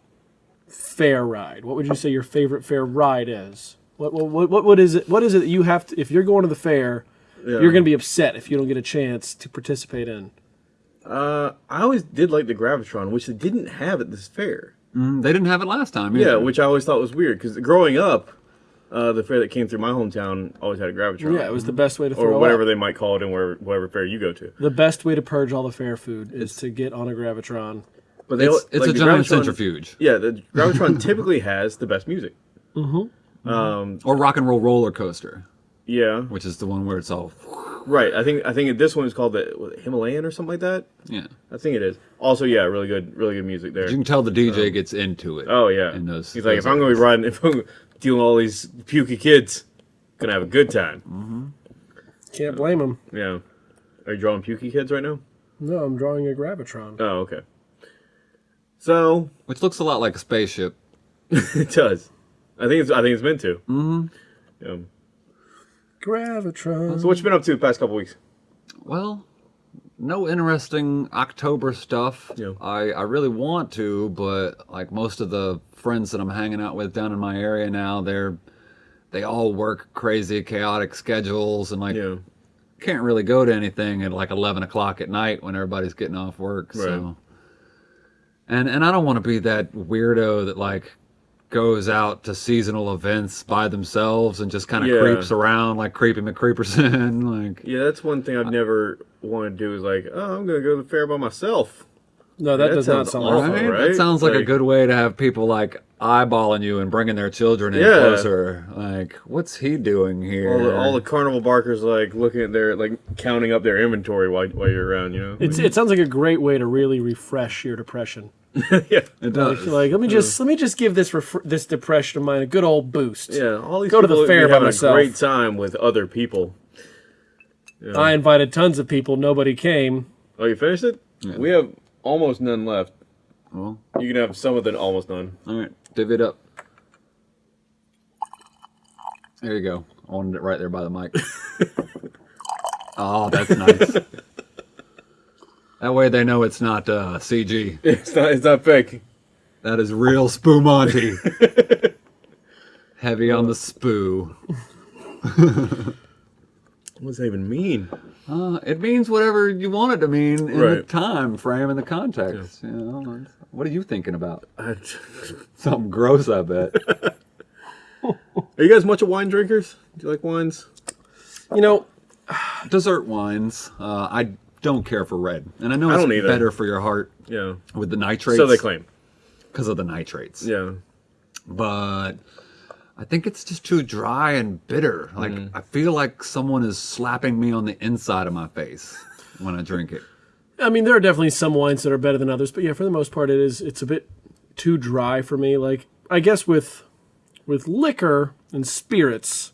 [SPEAKER 2] fair ride? What would you say your favorite fair ride is? What what what, what, what is it? What is it that you have to? If you're going to the fair,
[SPEAKER 1] Yeah.
[SPEAKER 2] you're going to be upset if you don't get a chance to participate in.
[SPEAKER 1] Uh, I always did like the Gravitron, which they didn't have at this fair.
[SPEAKER 4] Mm, They didn't have it last time.
[SPEAKER 1] Yeah, which I always thought was weird because growing up, uh, the fair that came through my hometown always had a Gravitron.
[SPEAKER 2] Yeah, it was the best way to throw
[SPEAKER 1] or whatever
[SPEAKER 2] up.
[SPEAKER 1] they might call it in wherever, whatever fair you go to.
[SPEAKER 2] The best way to purge all the fair food is to get on a gravitron.
[SPEAKER 1] But they,
[SPEAKER 4] it's, it's
[SPEAKER 1] like,
[SPEAKER 4] a
[SPEAKER 1] the
[SPEAKER 4] giant
[SPEAKER 1] Gravitron-
[SPEAKER 4] centrifuge
[SPEAKER 1] Yeah, the Gravitron (laughs) typically has the best music. Mm-hmm.
[SPEAKER 4] or rock and roll roller coaster,
[SPEAKER 1] Yeah,
[SPEAKER 4] which is the one where it's all
[SPEAKER 1] right. I think I think this one is called the what, Himalayan or something like that.
[SPEAKER 4] yeah.
[SPEAKER 1] I think it is. Also, yeah, really good, really good music there.
[SPEAKER 4] You can tell the DJ gets into it.
[SPEAKER 1] Oh yeah,
[SPEAKER 4] in those-
[SPEAKER 1] he's like,
[SPEAKER 4] those
[SPEAKER 1] if I'm gonna be riding, if I'm dealing with all these pukey kids, gonna have a good time. Mm -hmm.
[SPEAKER 2] Can't blame them.
[SPEAKER 1] Yeah. Are you drawing pukey kids right now?
[SPEAKER 2] No, I'm drawing a gravitron.
[SPEAKER 1] Oh, okay. So
[SPEAKER 4] Which looks a lot like a spaceship. (laughs)
[SPEAKER 1] it does. I think it's. I think it's meant to. Mm-hmm. Yeah.
[SPEAKER 2] Gravitron.
[SPEAKER 1] So what you been up to the past couple weeks?
[SPEAKER 4] Well, no interesting October stuff.
[SPEAKER 1] Yeah.
[SPEAKER 4] I, I really want to, but like most of the friends that I'm hanging out with down in my area now, they're they all work crazy, chaotic schedules, and like
[SPEAKER 1] Yeah.
[SPEAKER 4] can't really go to anything at like 11 o'clock at night when everybody's getting off work. So, and and I don't want to be that weirdo that like goes out to seasonal events by themselves and just kind of
[SPEAKER 1] Yeah.
[SPEAKER 4] creeps around like creepy McCreeperson. (laughs) like
[SPEAKER 1] Yeah, that's one thing I've never wanted to do. Is like, oh, I'm gonna go to the fair by myself.
[SPEAKER 2] No, that,
[SPEAKER 1] That
[SPEAKER 2] does not sound
[SPEAKER 1] awful.
[SPEAKER 2] like
[SPEAKER 4] Right?
[SPEAKER 1] right?
[SPEAKER 4] That sounds like, a good way to have people like eyeballing you and bringing their children in
[SPEAKER 1] Yeah.
[SPEAKER 4] closer. Like, what's he doing here?
[SPEAKER 1] All the, all the carnival barkers like looking at their like counting up their inventory while while you're around. You know.
[SPEAKER 2] It's, it sounds like a great way to really refresh your depression. (laughs)
[SPEAKER 1] yeah.
[SPEAKER 4] It does.
[SPEAKER 2] Like, let me just let me just give this ref- this depression of mine a good old boost.
[SPEAKER 1] Yeah, all these
[SPEAKER 2] Go to the
[SPEAKER 1] people
[SPEAKER 2] fair
[SPEAKER 1] be
[SPEAKER 2] by myself.
[SPEAKER 1] a great time with other people.
[SPEAKER 2] I invited tons of people, nobody came.
[SPEAKER 1] Oh, you finished it? We have almost none left.
[SPEAKER 4] well,
[SPEAKER 1] You can have some of the almost none.
[SPEAKER 4] all right, divvy it up. There you go. I wanted it right there by the mic. (laughs) oh, that's nice. that way they know it's not uh, CG. (laughs)
[SPEAKER 1] It's not. It's not fake.
[SPEAKER 4] That is real Spumante. (laughs) Heavy on the spoo.
[SPEAKER 1] What does that even mean?
[SPEAKER 4] Uh, it means whatever you want it to mean in the time frame and the context. You know, what are you thinking about? (laughs) Something gross, I bet. (laughs)
[SPEAKER 1] Are you guys much of wine drinkers? Do you like wines?
[SPEAKER 2] You know,
[SPEAKER 4] Dessert wines. Uh, I don't care for red, and I know
[SPEAKER 1] I
[SPEAKER 4] it's
[SPEAKER 1] either.
[SPEAKER 4] better for your heart
[SPEAKER 1] Yeah.
[SPEAKER 4] with the nitrates.
[SPEAKER 1] So they claim.
[SPEAKER 4] because of the nitrates.
[SPEAKER 1] Yeah.
[SPEAKER 4] but I think it's just too dry and bitter. Like
[SPEAKER 1] Mm.
[SPEAKER 4] I feel like someone is slapping me on the inside of my face when I drink it.
[SPEAKER 2] I mean, there are definitely some wines that are better than others, but yeah, for the most part, it is. It's a bit too dry for me. Like, I guess with with liquor and spirits,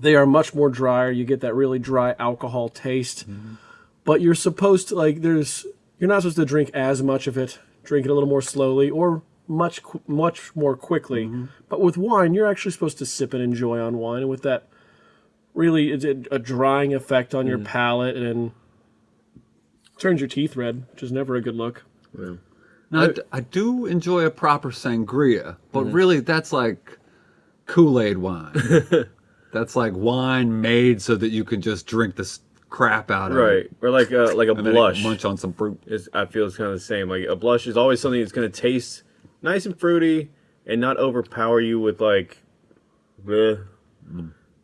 [SPEAKER 2] they are much more drier. You get that really dry alcohol taste, mm-hmm. but you're supposed to like. There's you're not supposed to drink as much of it. Drink it a little more slowly or much much more quickly. Mm-hmm. But with wine, you're actually supposed to sip and enjoy on wine, and with that. Really, it's a, a drying effect on your mm. palate and turns your teeth red, which is never a good look.
[SPEAKER 1] yeah.
[SPEAKER 4] Now, I, d- I do enjoy a proper sangria, but
[SPEAKER 1] Mm-hmm.
[SPEAKER 4] really that's like Kool Aid wine. (laughs) that's like wine made so that you can just drink this crap out of it. Right.
[SPEAKER 1] Or like a like a
[SPEAKER 4] And then
[SPEAKER 1] blush.
[SPEAKER 4] munch on some fruit.
[SPEAKER 1] Is I feel it's kind of the same. Like a blush is always something that's going to taste nice and fruity and not overpower you with like, bleh,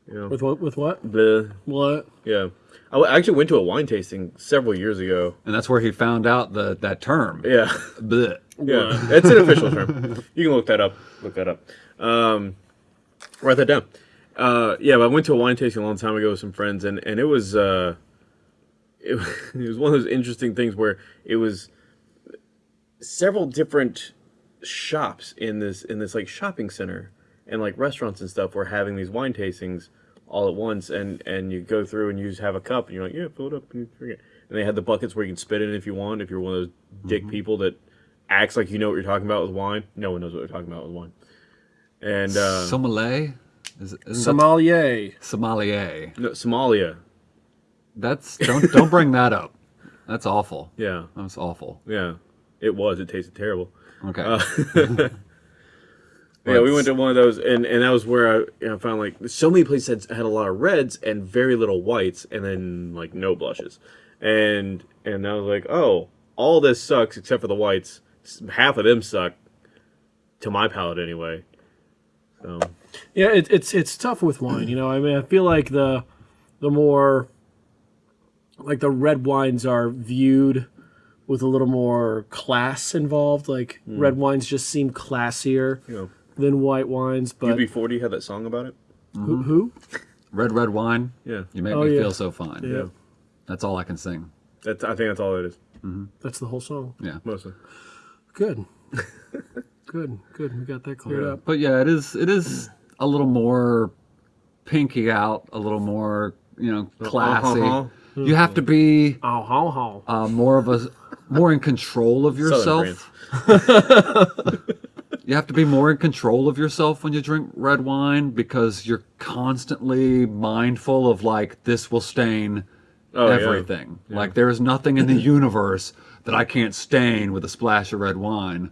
[SPEAKER 2] With what? With what?
[SPEAKER 1] bleh.
[SPEAKER 2] What?
[SPEAKER 1] Yeah. I actually went to a wine tasting several years ago.
[SPEAKER 4] And that's where he found out the that term.
[SPEAKER 1] Yeah.
[SPEAKER 4] Blech.
[SPEAKER 1] Yeah, (laughs) it's an official term. You can look that up. Look that up. Um, write that down. Uh, yeah, but I went to a wine tasting a long time ago with some friends, and and it was uh, (laughs) it, it was one of those interesting things where it was several different shops in this in this like shopping center and like restaurants and stuff were having these wine tastings all at once and and you go through and you just have a cup and you're like yeah fill it up and you drink it and they had the buckets where you can spit in if you want if you're one of those dick people that acts like you know what you're talking about with wine no one knows what they're talking about with wine and uh
[SPEAKER 4] Sommelier? Is, isn't that
[SPEAKER 2] Sommelier.
[SPEAKER 4] sommelier?
[SPEAKER 1] no, Somalia
[SPEAKER 4] That's don't don't bring that up. That's awful.
[SPEAKER 1] yeah
[SPEAKER 4] That's awful.
[SPEAKER 1] yeah it was it tasted terrible
[SPEAKER 4] Okay.
[SPEAKER 1] Uh, (laughs) (laughs) Yeah, we went to one of those, and, and that was where I, you know, found like so many places had, had a lot of reds and very little whites, and then like no blushes, and and I was like, oh, all this sucks except for the whites. Half of them suck, to my palate anyway. So
[SPEAKER 2] Yeah, it, it's it's tough with wine. You know, I mean, I feel like the the more like the red wines are viewed with a little more class involved. Like hmm. red wines just seem classier
[SPEAKER 1] know,
[SPEAKER 2] than white wines. But
[SPEAKER 1] UB40 had that song about it.
[SPEAKER 2] who, who?
[SPEAKER 4] red red wine.
[SPEAKER 1] Yeah,
[SPEAKER 4] You make
[SPEAKER 2] Oh,
[SPEAKER 4] me
[SPEAKER 2] yeah.
[SPEAKER 4] feel so fine.
[SPEAKER 2] Yeah.
[SPEAKER 4] That's all I can sing.
[SPEAKER 1] that's I think that's all it is
[SPEAKER 2] That's the whole song.
[SPEAKER 4] Yeah.
[SPEAKER 1] mostly.
[SPEAKER 2] Good. (laughs) good. Good. We got that cleared
[SPEAKER 1] Yeah.
[SPEAKER 2] up.
[SPEAKER 4] But yeah, it is it is a little more pinky out, a little more, you know, classy.
[SPEAKER 1] Uh-huh.
[SPEAKER 4] You have to be
[SPEAKER 2] Oh, how, how.
[SPEAKER 4] uh, more of a more in control of yourself. (laughs) You have to be more in control of yourself when you drink red wine because you're constantly mindful of like this will stain
[SPEAKER 1] Oh, yeah.
[SPEAKER 4] everything. Like there is nothing in the universe that I can't stain with a splash of red wine.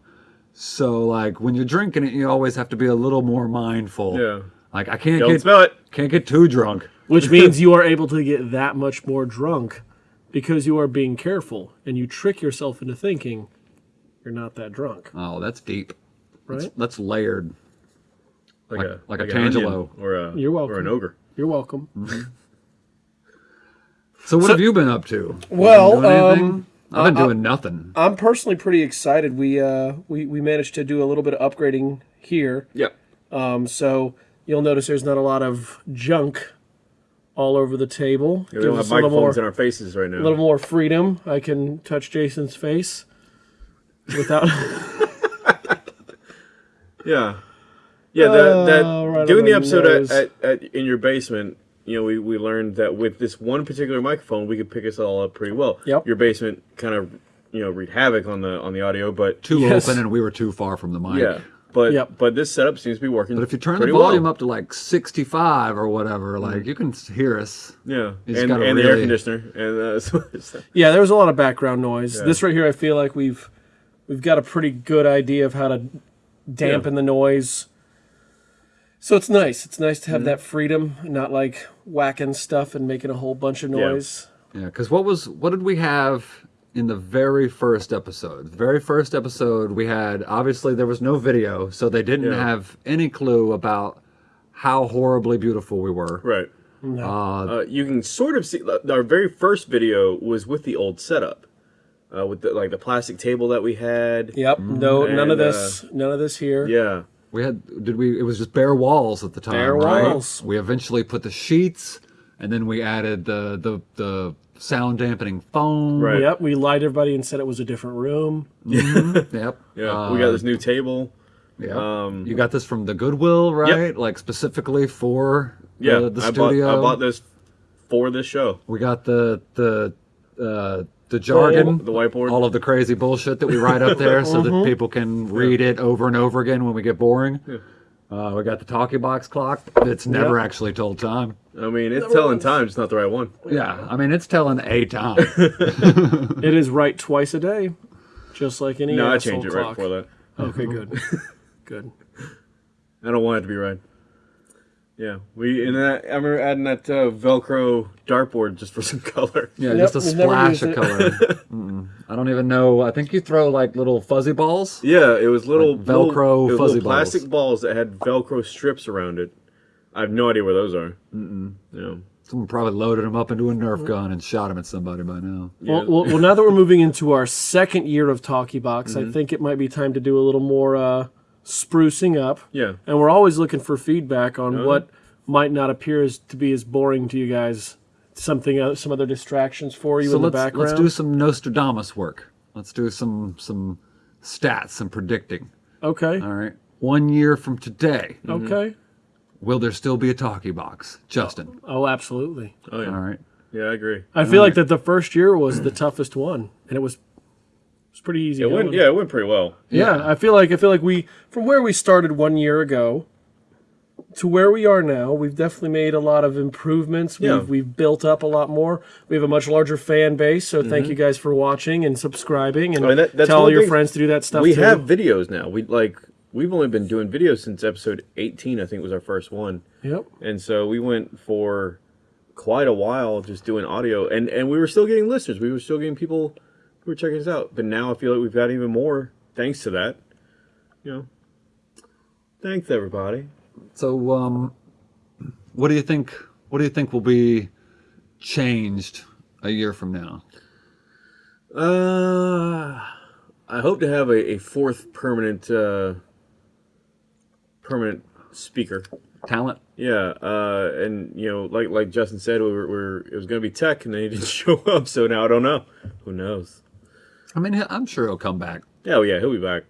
[SPEAKER 4] So like when you're drinking it, you always have to be a little more mindful.
[SPEAKER 1] Yeah.
[SPEAKER 4] Like I can't
[SPEAKER 1] Don't
[SPEAKER 4] get
[SPEAKER 1] smell it.
[SPEAKER 4] can't get too drunk.
[SPEAKER 2] Which means you are able to get that much more drunk because you are being careful and you trick yourself into thinking you're not that drunk,
[SPEAKER 4] Oh, that's deep.
[SPEAKER 2] Right?
[SPEAKER 4] That's layered.
[SPEAKER 1] Like,
[SPEAKER 4] Like-
[SPEAKER 1] a
[SPEAKER 4] like a
[SPEAKER 1] an
[SPEAKER 4] Tangelo.
[SPEAKER 1] or a
[SPEAKER 2] You're welcome
[SPEAKER 1] or
[SPEAKER 2] welcome.
[SPEAKER 1] an ogre.
[SPEAKER 2] You're welcome.
[SPEAKER 4] So what have you been up to?
[SPEAKER 2] Well,
[SPEAKER 4] been doing anything?
[SPEAKER 2] um,
[SPEAKER 4] I've been doing nothing.
[SPEAKER 2] I'm personally pretty excited. We uh we, we managed to do a little bit of upgrading here.
[SPEAKER 1] Yeah.
[SPEAKER 2] Um so you'll notice there's not a lot of junk all over the table.
[SPEAKER 1] We don't have
[SPEAKER 2] us more,
[SPEAKER 1] microphones in our faces right now.
[SPEAKER 2] a little more freedom. I can touch Jason's face. without. (laughs)
[SPEAKER 1] Yeah, yeah. That, that
[SPEAKER 2] Oh, right
[SPEAKER 1] doing the episode at, at, at in your basement. You know, we, we learned that with this one particular microphone, we could pick us all up pretty well.
[SPEAKER 2] Yep.
[SPEAKER 1] Your basement kind of you know wreaked havoc on the on the audio, but
[SPEAKER 4] Too
[SPEAKER 2] Yes.
[SPEAKER 4] open and we were too far from the mic.
[SPEAKER 1] yeah, but
[SPEAKER 2] Yep.
[SPEAKER 1] but this setup seems to be working.
[SPEAKER 4] But if you turn the volume
[SPEAKER 1] well.
[SPEAKER 4] up to like 65 or whatever, like you can hear us.
[SPEAKER 1] yeah,
[SPEAKER 4] It's
[SPEAKER 1] and,
[SPEAKER 4] gotta
[SPEAKER 1] and the air conditioner, and uh, so, (laughs) so-
[SPEAKER 2] yeah, there was a lot of background noise.
[SPEAKER 1] Yeah.
[SPEAKER 2] This right here, I feel like we've we've got a pretty good idea of how to dampen the noise. So it's nice. It's nice to
[SPEAKER 1] Mm-hmm.
[SPEAKER 2] have that freedom, not like whacking stuff and making a whole bunch of noise.
[SPEAKER 4] Yeah, because what was what did we have in the very first episode? The very first episode we had obviously there was no video, so they didn't
[SPEAKER 1] Yeah.
[SPEAKER 4] have any clue about how horribly beautiful we were.
[SPEAKER 1] right.
[SPEAKER 4] Uh,
[SPEAKER 1] Uh, you can sort of see our very first video was with the old setup, uh, with the, like the plastic table that we had.
[SPEAKER 2] Yep. No, none of
[SPEAKER 1] And, uh,
[SPEAKER 2] this. none of this here.
[SPEAKER 1] Yeah.
[SPEAKER 4] we had did we? It was just bare walls at the time.
[SPEAKER 2] Bare
[SPEAKER 4] right?
[SPEAKER 2] walls.
[SPEAKER 4] We eventually put the sheets, and then we added the the the sound dampening foam.
[SPEAKER 1] Right.
[SPEAKER 2] Yep. We lied everybody and said it was a different room. (laughs)
[SPEAKER 4] Yep.
[SPEAKER 1] Yeah.
[SPEAKER 4] Uh,
[SPEAKER 1] we got this new table.
[SPEAKER 4] Yeah.
[SPEAKER 1] Um,
[SPEAKER 4] you got this from the Goodwill, right? Like specifically for
[SPEAKER 1] Yeah.
[SPEAKER 4] the, the
[SPEAKER 1] I bought
[SPEAKER 4] studio.
[SPEAKER 1] I bought this for this show.
[SPEAKER 4] We got the the uh, the jargon,
[SPEAKER 1] The whiteboard.
[SPEAKER 4] all of the crazy bullshit that we write up there, so that (laughs) people can read it over and over again when we get boring. Uh, we got the talkie box clock that's never
[SPEAKER 2] Yep.
[SPEAKER 4] actually told time.
[SPEAKER 1] I mean, it's telling time, it's not the right one.
[SPEAKER 4] Yeah, I mean it's telling a time. (laughs)
[SPEAKER 2] It is right twice a day, just like any
[SPEAKER 1] No, I
[SPEAKER 2] change
[SPEAKER 1] changed it right before that.
[SPEAKER 2] Okay, (laughs) good, good.
[SPEAKER 1] I don't want it to be right. Yeah, we and that, I remember adding that uh, Velcro dartboard just for (laughs) some color.
[SPEAKER 4] Yeah,
[SPEAKER 2] Yep,
[SPEAKER 4] just a splash of color. (laughs) Mm-mm. I don't even know. I think you throw like little fuzzy balls.
[SPEAKER 1] Yeah, it was little
[SPEAKER 4] Like Velcro
[SPEAKER 1] little, was
[SPEAKER 4] fuzzy
[SPEAKER 1] little plastic balls. that had Velcro strips around it. I have no idea where those are. Mm-mm. Yeah.
[SPEAKER 4] Someone probably loaded them up into a Nerf gun and shot them at somebody by now.
[SPEAKER 2] Well, well, well, now that we're moving into our second year of Talkie Box,
[SPEAKER 1] Mm-hmm.
[SPEAKER 2] I think it might be time to do a little more uh, sprucing up.
[SPEAKER 1] Yeah.
[SPEAKER 2] And we're always looking for feedback on
[SPEAKER 1] Uh-huh.
[SPEAKER 2] what might not appear as to be as boring to you guys. Something, uh, some other distractions for you
[SPEAKER 4] So
[SPEAKER 2] in the
[SPEAKER 4] let's
[SPEAKER 2] background.
[SPEAKER 4] let's do some Nostradamus work. Let's do some some stats, some predicting.
[SPEAKER 2] okay.
[SPEAKER 4] All right. One year from today,
[SPEAKER 2] Okay.
[SPEAKER 4] will there still be a talkie box, Justin?
[SPEAKER 2] Oh, absolutely.
[SPEAKER 1] Oh yeah.
[SPEAKER 4] All right.
[SPEAKER 1] Yeah, I agree.
[SPEAKER 2] I feel like that the first year was the toughest one, and it was it was pretty easy.
[SPEAKER 1] It went. Yeah, it went pretty well.
[SPEAKER 2] Yeah, I feel like I feel like we from where we started one year ago to where we are now, we've definitely made a lot of improvements.
[SPEAKER 1] Yeah.
[SPEAKER 2] We've we've built up a lot more. We have a much larger fan base, so thank you guys for watching and subscribing and
[SPEAKER 1] Mm-hmm. I mean, that- that's
[SPEAKER 2] tell all your
[SPEAKER 1] thing.
[SPEAKER 2] friends to do that stuff
[SPEAKER 1] we
[SPEAKER 2] too.
[SPEAKER 1] have videos now. We like we've only been doing videos since episode 18. I think was our first one,
[SPEAKER 2] Yep.
[SPEAKER 1] and so we went for quite a while just doing audio, and and we were still getting listeners. We were still getting people were checking us out. But now I feel like we've got even more thanks to that. You know, thanks everybody.
[SPEAKER 4] So, um, what do you think? What do you think will be changed a year from now?
[SPEAKER 1] Uh, I hope to have a, a fourth permanent uh, permanent speaker.
[SPEAKER 4] Talent?
[SPEAKER 1] Yeah, uh, and you know, like like Justin said, we were, we were it was going to be tech, and then he didn't (laughs) show up. So now I don't know. Who knows?
[SPEAKER 4] I mean, I'm sure he'll come back.
[SPEAKER 1] Yeah, oh, yeah, he'll be back.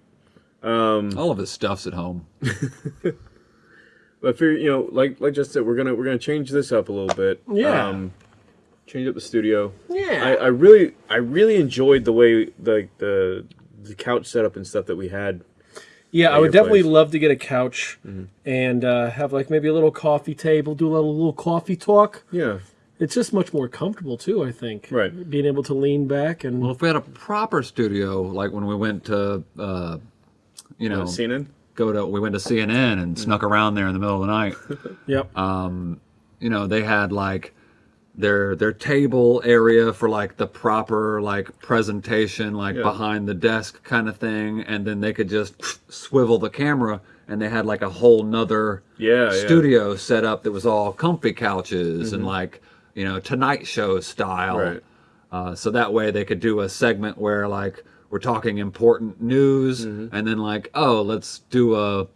[SPEAKER 4] All of his stuff's at home. (laughs)
[SPEAKER 1] But for you know, like like Justin said, we're gonna we're gonna change this up a little bit.
[SPEAKER 2] Yeah.
[SPEAKER 1] Um, change up the studio.
[SPEAKER 2] Yeah.
[SPEAKER 1] I, I really I really enjoyed the way the the the couch setup and stuff that we had.
[SPEAKER 2] Yeah, I would definitely
[SPEAKER 1] place.
[SPEAKER 2] love to get a couch and uh, have like maybe a little coffee table, do a little little coffee talk.
[SPEAKER 1] Yeah.
[SPEAKER 2] It's just much more comfortable too. I think.
[SPEAKER 1] Right.
[SPEAKER 2] Being able to lean back and
[SPEAKER 4] Well, if we had a proper studio, like when we went to, uh, you know,
[SPEAKER 1] Uh, CNN.
[SPEAKER 4] go to, we went to CNN and snuck around there in the middle of the night. (laughs)
[SPEAKER 2] yep.
[SPEAKER 4] you know, they had like their their table area for like the proper like presentation, like
[SPEAKER 1] Yeah.
[SPEAKER 4] behind the desk kind of thing, and then they could just swivel the camera, and they had like a whole nother
[SPEAKER 1] Yeah, yeah.
[SPEAKER 4] studio set up that was all comfy couches and like you know Tonight Show style.
[SPEAKER 1] Right.
[SPEAKER 4] Uh, so that way they could do a segment where like we're talking important news,
[SPEAKER 1] Mm-hmm.
[SPEAKER 4] and then like oh let's do a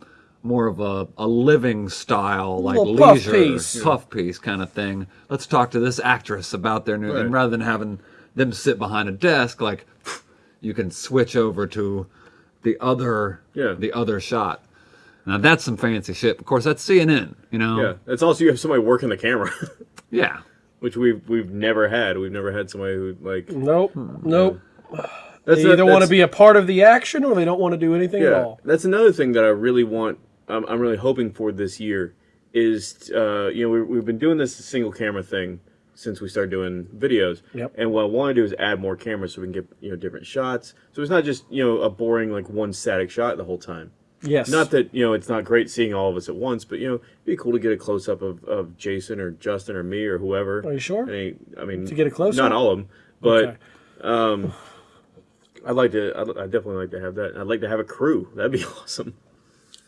[SPEAKER 4] more of a, a living style like
[SPEAKER 2] puff
[SPEAKER 4] leisure
[SPEAKER 2] piece.
[SPEAKER 4] puff piece kind of thing. Let's talk to this actress about their new,
[SPEAKER 1] Right.
[SPEAKER 4] and rather than having them sit behind a desk, like you can switch over to the other
[SPEAKER 1] Yeah.
[SPEAKER 4] the other shot. Now that's some fancy shit. Of course, that's CNN. You know.
[SPEAKER 1] Yeah, it's also you have somebody working the camera, (laughs)
[SPEAKER 4] Yeah.
[SPEAKER 1] Which we've we've never had. We've never had somebody who like
[SPEAKER 2] Nope. Nope.
[SPEAKER 1] that's
[SPEAKER 2] They either want to be a part of the action or they don't want to do anything at
[SPEAKER 1] Yeah,
[SPEAKER 2] all.
[SPEAKER 1] that's another thing that I really want. I'm, I'm really hoping for this year is uh, you know we, we've been doing this single camera thing since we started doing videos.
[SPEAKER 2] Yep.
[SPEAKER 1] And what I want to do is add more cameras so we can get you know different shots. So it's not just you know a boring like one static shot the whole time.
[SPEAKER 2] Yes.
[SPEAKER 1] Not that you know it's not great seeing all of us at once, but you know it'd be cool to get a close up of, of Jason or Justin or me or whoever.
[SPEAKER 2] Are you sure?
[SPEAKER 1] Any, I mean,
[SPEAKER 2] To get a close-up?
[SPEAKER 1] Not all of them, but
[SPEAKER 2] Okay.
[SPEAKER 1] Um, I'd like to. I'd, I'd definitely like to have that. I'd like to have a crew. That'd be (laughs) awesome.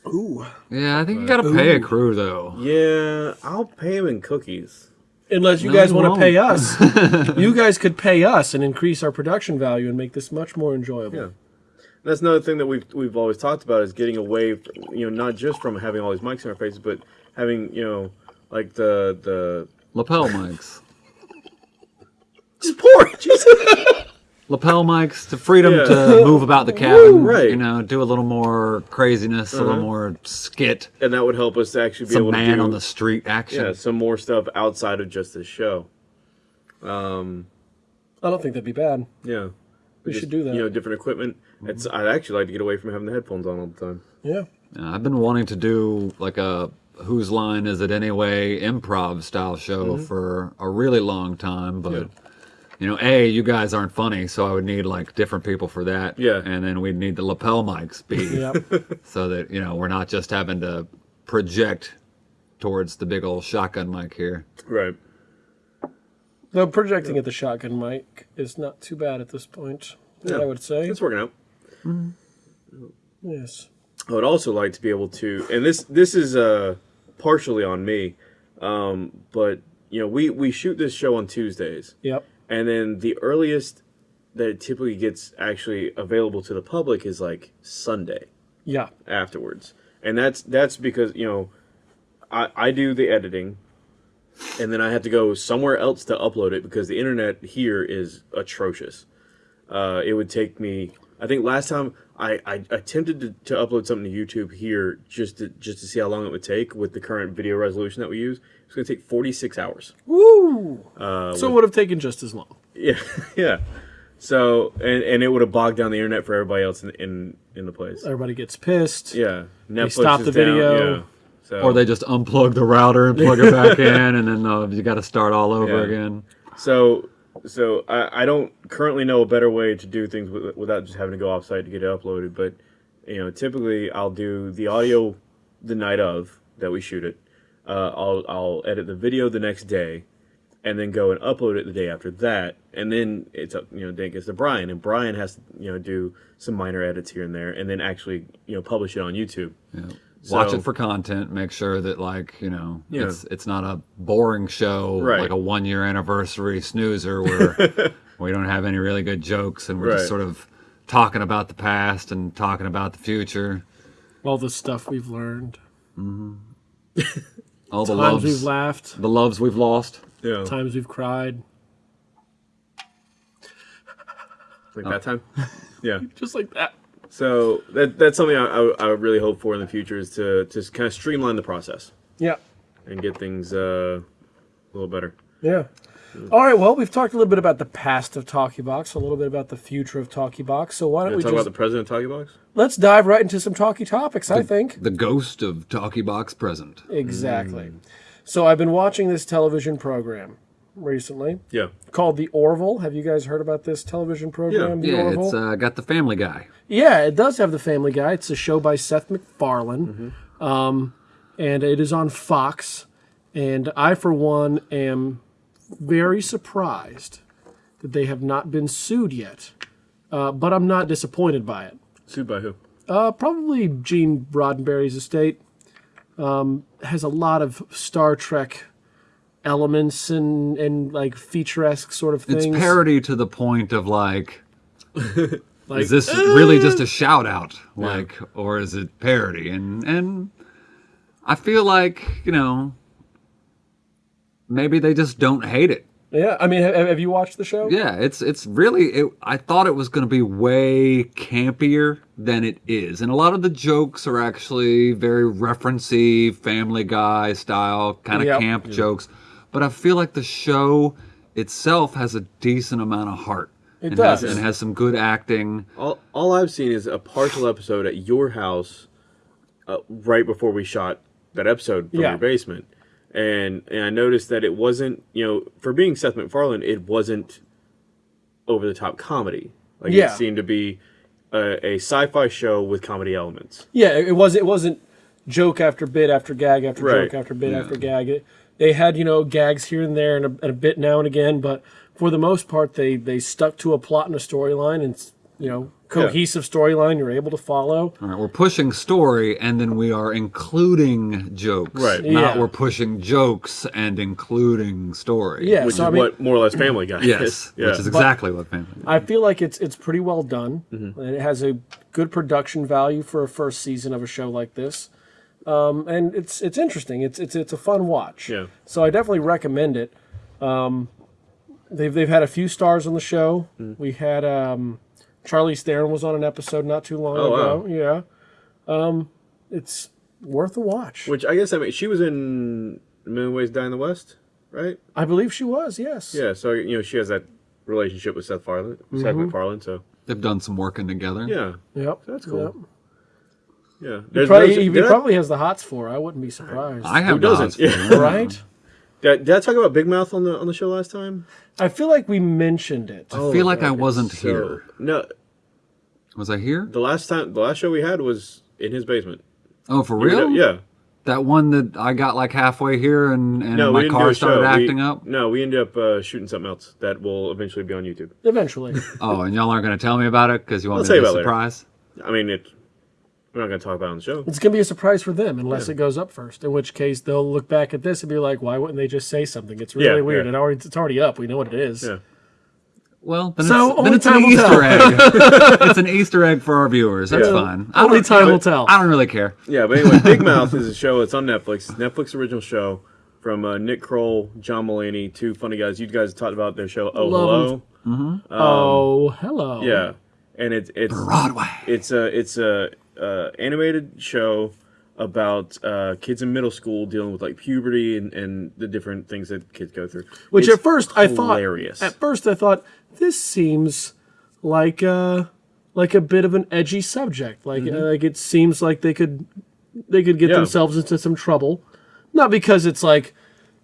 [SPEAKER 2] Ooh.
[SPEAKER 4] Yeah, I think you got to pay a crew though.
[SPEAKER 1] Yeah, I'll pay them in cookies.
[SPEAKER 2] Unless you
[SPEAKER 4] No,
[SPEAKER 2] guys want to pay us. (laughs) you guys could pay us and increase our production value and make this much more enjoyable.
[SPEAKER 1] Yeah. That's another thing that we've we've always talked about is getting away, from, you know, not just from having all these mics in our faces, but having you know, like the the
[SPEAKER 4] Lapel mics.
[SPEAKER 1] just pour it, Jesus. (laughs)
[SPEAKER 4] lapel mics, the freedom
[SPEAKER 1] Yeah.
[SPEAKER 4] to move about the cabin,
[SPEAKER 1] right.
[SPEAKER 4] You know, do a little more craziness, a little more skit,
[SPEAKER 1] and that would help us to actually be
[SPEAKER 4] some
[SPEAKER 1] able to
[SPEAKER 4] man
[SPEAKER 1] do
[SPEAKER 4] on the street action.
[SPEAKER 1] yeah some more stuff outside of just this show.
[SPEAKER 2] Um, I don't think that'd be bad.
[SPEAKER 1] Yeah,
[SPEAKER 2] We
[SPEAKER 1] Just,
[SPEAKER 2] should do that.
[SPEAKER 1] You know, different equipment. It's I'd actually like to get away from having the headphones on all the time.
[SPEAKER 2] yeah.
[SPEAKER 4] Yeah, I've been wanting to do like a whose line is it anyway improv style show
[SPEAKER 1] Mm-hmm.
[SPEAKER 4] for a really long time, but you know, a you guys aren't funny, so I would need like different people for that.
[SPEAKER 1] Yeah.
[SPEAKER 4] and then we'd need the lapel mics be (laughs)
[SPEAKER 2] Yep. (laughs)
[SPEAKER 4] so that you know we're not just having to project towards the big old shotgun mic here.
[SPEAKER 1] Right.
[SPEAKER 2] Though projecting at the shotgun mic is not too bad at this point.
[SPEAKER 1] Yeah.
[SPEAKER 2] I would say.
[SPEAKER 1] It's working out.
[SPEAKER 2] Yes.
[SPEAKER 1] I would also like to be able to, and this this is uh, partially on me, um, but you know we we shoot this show on Tuesdays,
[SPEAKER 2] Yep.
[SPEAKER 1] and then the earliest that it typically gets actually available to the public is like Sunday
[SPEAKER 2] Yeah.
[SPEAKER 1] afterwards, and that's that's because you know I I do the editing, and then I have to go somewhere else to upload it because the internet here is atrocious. Uh, it would take me. I think last time I, I attempted to, to upload something to YouTube here just to just to see how long it would take with the current video resolution that we use. It's going to take 46 hours.
[SPEAKER 2] Woo!
[SPEAKER 1] Uh,
[SPEAKER 2] so it would have taken just as long.
[SPEAKER 1] Yeah, (laughs) yeah. So and and it would have bogged down the internet for everybody else in in, in the place.
[SPEAKER 2] Everybody gets pissed.
[SPEAKER 1] Yeah, Netflix
[SPEAKER 2] stop
[SPEAKER 1] is
[SPEAKER 2] the
[SPEAKER 1] down,
[SPEAKER 2] video.
[SPEAKER 1] Yeah. So
[SPEAKER 4] Or they just unplug the router and plug it back (laughs) in, and then uh, you got to start all over
[SPEAKER 1] Yeah.
[SPEAKER 4] again.
[SPEAKER 1] So, so I, I don't currently know a better way to do things with, without just having to go offsite to get it uploaded. But you know, typically I'll do the audio the night of that we shoot it. Uh, I'll I'll edit the video the next day, and then go and upload it the day after that. And then it's up, you know, then it gets to Brian, and Brian has to you know do some minor edits here and there, and then actually you know publish it on YouTube.
[SPEAKER 4] Yeah. Watch
[SPEAKER 1] So-
[SPEAKER 4] it for content. Make sure that like you know
[SPEAKER 1] Yeah.
[SPEAKER 4] it's it's not a boring show
[SPEAKER 1] Right.
[SPEAKER 4] like a one year anniversary snoozer where (laughs) we don't have any really good jokes and we're
[SPEAKER 1] Right.
[SPEAKER 4] just sort of talking about the past and talking about the future.
[SPEAKER 2] All the stuff we've learned. Mm-hmm.
[SPEAKER 4] All the
[SPEAKER 2] Times we've laughed.
[SPEAKER 4] the loves we've lost.
[SPEAKER 1] Yeah,
[SPEAKER 2] Times we've cried.
[SPEAKER 1] like that oh. time. (laughs) Yeah.
[SPEAKER 2] Just like that.
[SPEAKER 1] So that that's something I, I, I really hope for in the future is to just kind of streamline the process
[SPEAKER 2] Yeah.
[SPEAKER 1] and get things uh, a little better.
[SPEAKER 2] Yeah. All right. Well, we've talked a little bit about the past of Talkie Box, a little bit about the future of Talkie Box. So why don't we
[SPEAKER 1] talk
[SPEAKER 2] just
[SPEAKER 1] about the president talkie box?
[SPEAKER 2] let's dive right into some talkie topics? I think
[SPEAKER 4] The ghost of Talkie Box present.
[SPEAKER 2] exactly. So I've been watching this television program recently
[SPEAKER 1] Yeah.
[SPEAKER 2] called The Orville. Have you guys heard about this television program, The
[SPEAKER 4] Yeah,
[SPEAKER 2] Orville?
[SPEAKER 4] it's uh, got the Family Guy.
[SPEAKER 2] Yeah, it does have the Family Guy. It's a show by Seth MacFarlane, um, and it is on Fox. And I, for one, am very surprised that they have not been sued yet. Uh, but I'm not disappointed by it.
[SPEAKER 1] Sued by who?
[SPEAKER 2] Uh, probably Gene Roddenberry's estate um, has a lot of Star Trek elements and, and like featuresque sort of things.
[SPEAKER 4] It's parody to the point of like, (laughs)
[SPEAKER 2] Like,
[SPEAKER 4] is this uh, really just a shout out? Like, or is it parody? And and I feel like you know, maybe they just don't hate it.
[SPEAKER 2] Yeah, I mean, have, have you watched the show?
[SPEAKER 4] Yeah, it's it's really. It, I thought it was going to be way campier than it is, and a lot of the jokes are actually very referencey, Family Guy style kind of
[SPEAKER 2] Yep.
[SPEAKER 4] camp jokes. But I feel like the show itself has a decent amount of heart.
[SPEAKER 2] It
[SPEAKER 4] and
[SPEAKER 2] does.
[SPEAKER 4] has, and has some good acting.
[SPEAKER 1] All, all I've seen is a partial episode at your house, uh, right before we shot that episode from
[SPEAKER 2] Yeah.
[SPEAKER 1] your basement, and and I noticed that it wasn't you know for being Seth MacFarlane, it wasn't over the top comedy. Like
[SPEAKER 2] Yeah.
[SPEAKER 1] it seemed to be a, a sci-fi show with comedy elements.
[SPEAKER 2] Yeah, it was. It wasn't joke after bit after gag after
[SPEAKER 1] Right.
[SPEAKER 2] joke after bit after gag. It, they had you know gags here and there and a, and a bit now and again, but for the most part, they they stuck to a plot and a storyline and you know cohesive storyline you're able to follow.
[SPEAKER 4] All right, we're pushing story, and then we are including jokes.
[SPEAKER 1] Right.
[SPEAKER 4] Not
[SPEAKER 2] Yeah.
[SPEAKER 4] we're pushing jokes and including story.
[SPEAKER 2] Yeah,
[SPEAKER 1] Which
[SPEAKER 2] so
[SPEAKER 1] is
[SPEAKER 2] I mean,
[SPEAKER 1] what more or less Family Guy
[SPEAKER 4] Yes.
[SPEAKER 1] is. Yeah.
[SPEAKER 4] Which is exactly what family.
[SPEAKER 2] Guy I feel like it's it's pretty well done,
[SPEAKER 1] Mm-hmm.
[SPEAKER 2] and it has a good production value for a first season of a show like this. Um, and it's it's interesting. It's it's it's a fun watch.
[SPEAKER 1] Yeah.
[SPEAKER 2] So I definitely recommend it. Um, they've they've had a few stars on the show.
[SPEAKER 1] Mm.
[SPEAKER 2] We had um, Charlize Theron was on an episode not too long
[SPEAKER 1] Oh,
[SPEAKER 2] ago.
[SPEAKER 1] wow.
[SPEAKER 2] Yeah. Um, it's worth a watch.
[SPEAKER 1] Which I guess I mean she was in A Million Ways to Die in the West, right?
[SPEAKER 2] I believe she was. Yes.
[SPEAKER 1] Yeah, so you know she has that relationship with Seth Farland, Seth
[SPEAKER 2] Mm-hmm.
[SPEAKER 1] MacFarlane. So
[SPEAKER 4] They've done some working together.
[SPEAKER 1] yeah,
[SPEAKER 2] Yep.
[SPEAKER 1] That's cool.
[SPEAKER 2] Yep.
[SPEAKER 1] Yeah.
[SPEAKER 2] He probably,
[SPEAKER 1] those-
[SPEAKER 2] he
[SPEAKER 1] did I-
[SPEAKER 2] probably has the hots for. I wouldn't be surprised.
[SPEAKER 4] I have
[SPEAKER 1] Who doesn't?
[SPEAKER 4] nods for
[SPEAKER 1] Yeah.
[SPEAKER 2] right.
[SPEAKER 1] Did, did I talk about Big Mouth on the on the show last time?
[SPEAKER 2] I feel like we mentioned it.
[SPEAKER 4] I feel like I wasn't
[SPEAKER 1] so-
[SPEAKER 4] here.
[SPEAKER 1] No,
[SPEAKER 4] Was I here?
[SPEAKER 1] the last time, the last show we had was in his basement.
[SPEAKER 4] Oh, for
[SPEAKER 1] You know-
[SPEAKER 4] real?
[SPEAKER 1] Yeah.
[SPEAKER 4] That one that I got like halfway here and, and
[SPEAKER 1] No,
[SPEAKER 4] my car
[SPEAKER 1] a show.
[SPEAKER 4] started
[SPEAKER 1] We-
[SPEAKER 4] acting up.
[SPEAKER 1] No, we ended up uh, shooting something else that will eventually be on YouTube.
[SPEAKER 2] Eventually.
[SPEAKER 4] Oh, and y'all aren't going to tell me about it because you want
[SPEAKER 1] I'll
[SPEAKER 4] me to be
[SPEAKER 1] about it later.
[SPEAKER 4] surprised?
[SPEAKER 1] I mean, it. We're not going to talk about it on the show.
[SPEAKER 2] It's gonna be a surprise for them unless it goes up first. In which case they'll look back at this and be like, "Why wouldn't they just say something?" It's really
[SPEAKER 1] Yeah,
[SPEAKER 2] weird.
[SPEAKER 1] yeah.
[SPEAKER 2] It already it's already up. We know what it is.
[SPEAKER 1] Yeah.
[SPEAKER 4] Well, then
[SPEAKER 2] So,
[SPEAKER 4] it's,
[SPEAKER 2] only
[SPEAKER 4] then it's
[SPEAKER 2] time
[SPEAKER 4] an
[SPEAKER 2] will
[SPEAKER 4] Easter egg. (laughs) it's an Easter egg for our viewers. That's
[SPEAKER 1] Yeah.
[SPEAKER 4] fine. I
[SPEAKER 2] Only
[SPEAKER 4] don't,
[SPEAKER 2] time will tell.
[SPEAKER 4] I don't really care.
[SPEAKER 1] Yeah, but anyway, Big (laughs) Mouth is a show. It's on Netflix. Netflix original show from uh, Nick Kroll, John Mulaney, two funny guys. You guys talked about their show. Oh,
[SPEAKER 2] Love
[SPEAKER 1] hello.
[SPEAKER 2] oh, hello.
[SPEAKER 1] Yeah, and it's it's
[SPEAKER 4] Broadway.
[SPEAKER 1] it's a it's a uh, animated show about uh, kids in middle school dealing with like puberty and, and the different things that kids go through.
[SPEAKER 2] Which
[SPEAKER 1] It's
[SPEAKER 2] at first I thought at first I thought this seems like uh like a bit of an edgy subject. Like uh, like it seems like they could they could get.
[SPEAKER 1] Yeah.
[SPEAKER 2] themselves into some trouble. Not because it's like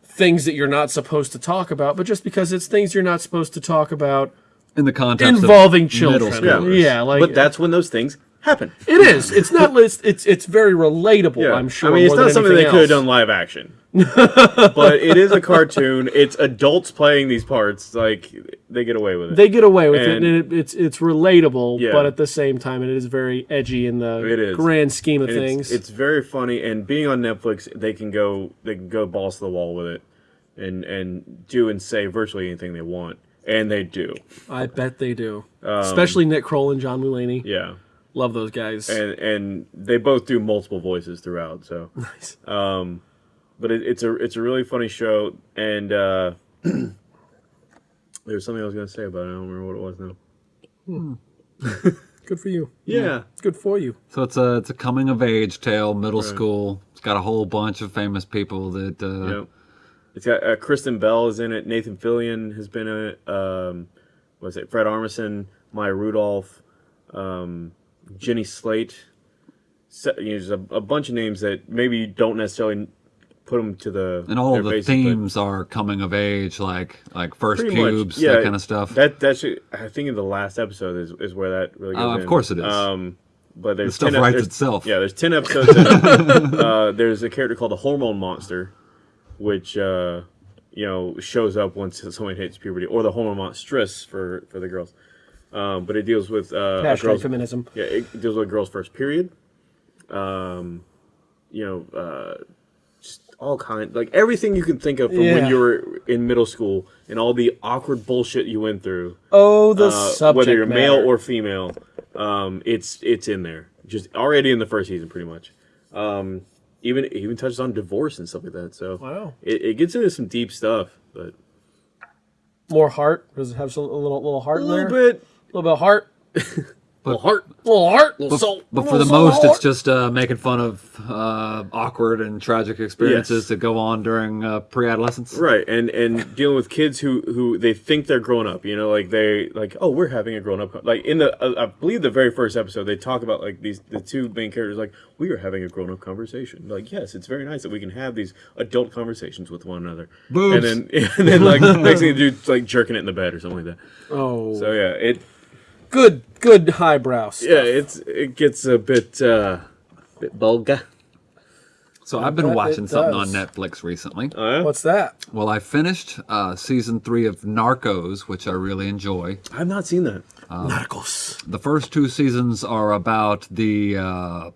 [SPEAKER 2] things that you're not supposed to talk about, but just because it's things you're not supposed to talk about
[SPEAKER 4] In the context
[SPEAKER 2] involving
[SPEAKER 4] of
[SPEAKER 2] children.
[SPEAKER 4] middle
[SPEAKER 1] yeah.
[SPEAKER 2] Yeah, like
[SPEAKER 1] but that's when those things happen.
[SPEAKER 2] it is. It's not. It's it's, it's very relatable.
[SPEAKER 1] Yeah,
[SPEAKER 2] I'm sure.
[SPEAKER 1] I mean, it's not something they could have done live action, (laughs) but it is a cartoon. It's adults playing these parts. Like they get away with it.
[SPEAKER 2] They get away with it,
[SPEAKER 1] And-
[SPEAKER 2] and it, it's it's relatable,
[SPEAKER 1] Yeah.
[SPEAKER 2] but at the same time, it is very edgy in the
[SPEAKER 1] It is.
[SPEAKER 2] grand scheme of
[SPEAKER 1] And
[SPEAKER 2] things.
[SPEAKER 1] It's, it's very funny, and being on Netflix, they can go they can go balls to the wall with it, and and do and say virtually anything they want, and they do.
[SPEAKER 2] I bet they do. Especially Nick Kroll and John Mulaney.
[SPEAKER 1] Um, Yeah,
[SPEAKER 2] Love those guys.
[SPEAKER 1] and and they both do multiple voices throughout. So, (laughs)
[SPEAKER 2] nice.
[SPEAKER 1] but it, it's a it's a really funny show, and uh, (clears throat) there was something I was going to say about it. I don't remember what it was now. (laughs)
[SPEAKER 2] Good for you.
[SPEAKER 1] Yeah,
[SPEAKER 2] Good for you.
[SPEAKER 4] So it's a it's a coming of age tale, middle school. It's got a whole bunch of famous people that uh,
[SPEAKER 1] Yep. It's got uh, Kristen Bell is in it. Nathan Fillion has been in it. Um, what's it? Fred Armisen, Maya Rudolph, um, Jenny Slate. So, you know, there's a, a bunch of names that maybe you don't necessarily put them to the
[SPEAKER 4] and all the themes are coming of age, like like first
[SPEAKER 1] much,
[SPEAKER 4] pubes,
[SPEAKER 1] yeah,
[SPEAKER 4] that kind of stuff.
[SPEAKER 1] That that's I think in the last episode is, is where that really goes.
[SPEAKER 4] Oh, of
[SPEAKER 1] in.
[SPEAKER 4] course it is.
[SPEAKER 1] Um, but there's
[SPEAKER 4] stuff
[SPEAKER 1] 10 ep-
[SPEAKER 4] writes
[SPEAKER 1] there's-
[SPEAKER 4] itself.
[SPEAKER 1] Yeah, there's ten episodes. In (laughs) uh, there's a character called the Hormone Monster, which uh, you know shows up once someone hits puberty, or the hormone monstress for for the girls. Um, but it deals with uh,
[SPEAKER 2] Hashtag
[SPEAKER 1] girl's
[SPEAKER 2] feminism.
[SPEAKER 1] yeah, it deals with a girl's first period. Um, you know, uh, just all kind like everything you can think of from when you were in middle school and all the awkward bullshit you went through
[SPEAKER 2] Oh, the
[SPEAKER 1] uh,
[SPEAKER 2] subject
[SPEAKER 1] whether you're male or female, um, it's it's in there. Just already in the first season, pretty much. Um, even even touches on divorce and stuff like that. So
[SPEAKER 2] Wow.
[SPEAKER 1] it, it gets into some deep stuff. But
[SPEAKER 2] More heart. Does it have some, a little little heart
[SPEAKER 1] A little
[SPEAKER 2] there?
[SPEAKER 1] bit.
[SPEAKER 2] A little bit of heart. (laughs)
[SPEAKER 1] Little heart.
[SPEAKER 2] little heart.
[SPEAKER 1] Little soul.
[SPEAKER 4] But for the most, it's just uh, making fun of uh, awkward and tragic experiences
[SPEAKER 1] Yes.
[SPEAKER 4] that go on during uh, pre-adolescence.
[SPEAKER 1] Right, and and dealing with kids who who they think they're grown up, you know, like they like oh we're having a grown up like in the uh, I believe the very first episode they talk about like these the two main characters like we are having a grown up conversation like yes it's very nice that we can have these adult conversations with one another
[SPEAKER 4] Boobs.
[SPEAKER 1] and then (laughs) and then like (laughs) next thing you do like jerking it in the bed or something like that
[SPEAKER 2] Oh,
[SPEAKER 1] so yeah it
[SPEAKER 2] good, good highbrow. stuff.
[SPEAKER 1] yeah it's it gets a bit uh bit vulgar
[SPEAKER 4] So I've been
[SPEAKER 2] bet it
[SPEAKER 4] watching something on
[SPEAKER 2] does.
[SPEAKER 4] Netflix recently.
[SPEAKER 1] oh yeah
[SPEAKER 2] What's that?
[SPEAKER 4] Well, I finished uh, season three of Narcos, which I really enjoy.
[SPEAKER 1] I've not seen that
[SPEAKER 2] Narcos.
[SPEAKER 4] The first two seasons are about the uh,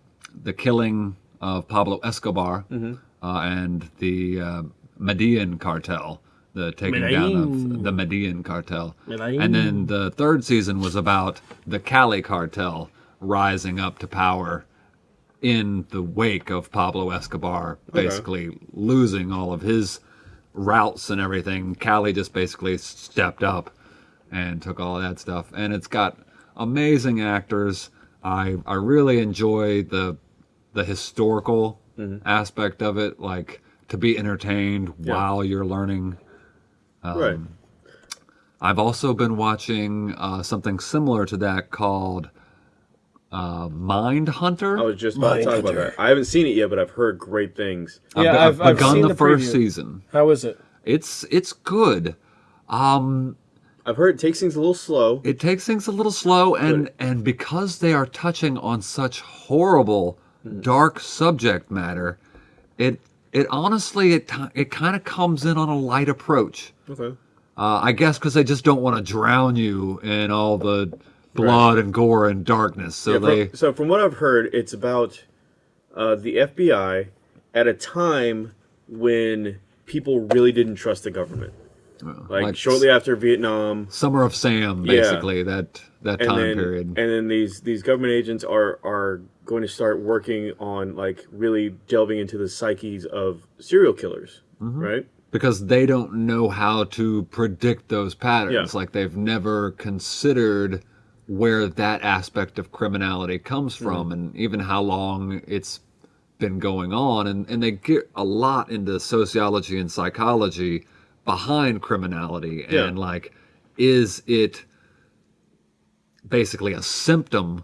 [SPEAKER 4] the killing of Pablo Escobar
[SPEAKER 1] Mm-hmm.
[SPEAKER 4] uh, and the uh, Medellin cartel, the taking down of the Medellin cartel.
[SPEAKER 2] Medellin.
[SPEAKER 4] And then the third season was about the Cali cartel rising up to power in the wake of Pablo Escobar basically losing all of his routes and everything. Cali just basically stepped up and took all that stuff. And it's got amazing actors. I I really enjoy the the historical aspect of it, like to be entertained while you're learning.
[SPEAKER 1] Right
[SPEAKER 4] I've also been watching uh, something similar to that called uh, Mind Hunter.
[SPEAKER 1] I was just about to talk about that I haven't seen it yet but I've heard great things
[SPEAKER 2] Yeah,
[SPEAKER 4] I've,
[SPEAKER 2] I've, I've
[SPEAKER 4] begun
[SPEAKER 2] seen
[SPEAKER 4] the,
[SPEAKER 2] the
[SPEAKER 4] first season.
[SPEAKER 2] How is it?
[SPEAKER 4] It's it's good. Um,
[SPEAKER 1] I've heard it takes things a little slow
[SPEAKER 4] it takes things a little slow, and and because they are touching on such horrible, dark subject matter, it it honestly it it kind of comes in on a light approach.
[SPEAKER 1] okay
[SPEAKER 4] Uh, I guess because they just don't want to drown you in all the blood and gore and darkness. So
[SPEAKER 1] Yeah,
[SPEAKER 4] they
[SPEAKER 1] from, so from what I've heard, it's about uh, the FBI at a time when people really didn't trust the government. Like,
[SPEAKER 4] like
[SPEAKER 1] shortly after Vietnam,
[SPEAKER 4] Summer of Sam,
[SPEAKER 1] Yeah.
[SPEAKER 4] basically that that
[SPEAKER 1] and
[SPEAKER 4] time
[SPEAKER 1] then
[SPEAKER 4] period.
[SPEAKER 1] and then these these government agents are are going to start working on like really delving into the psyches of serial killers,
[SPEAKER 4] Mm-hmm.
[SPEAKER 1] right?
[SPEAKER 4] because they don't know how to predict those patterns.
[SPEAKER 1] Yeah.
[SPEAKER 4] Like they've never considered where that aspect of criminality comes
[SPEAKER 1] Mm-hmm.
[SPEAKER 4] from and even how long it's been going on. And, and they get a lot into sociology and psychology behind criminality.
[SPEAKER 1] Yeah.
[SPEAKER 4] And like, is it basically a symptom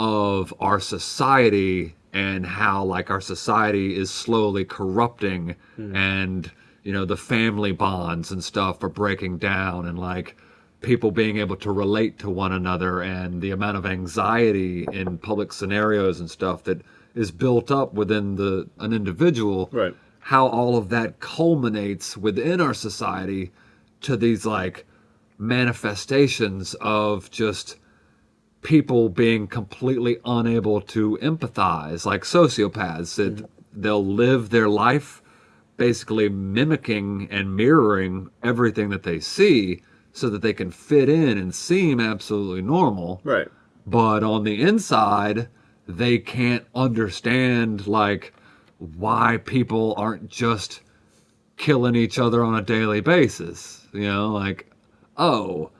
[SPEAKER 4] of our society and how like our society is slowly corrupting hmm. and you know the family bonds and stuff are breaking down and like people being able to relate to one another and the amount of anxiety in public scenarios and stuff that is built up within the an individual
[SPEAKER 1] Right.
[SPEAKER 4] how all of that culminates within our society to these like manifestations of just people being completely unable to empathize like sociopaths that mm-hmm. they'll live their life basically mimicking and mirroring everything that they see so that they can fit in and seem absolutely normal
[SPEAKER 1] Right.
[SPEAKER 4] but on the inside they can't understand like why people aren't just killing each other on a daily basis you know like oh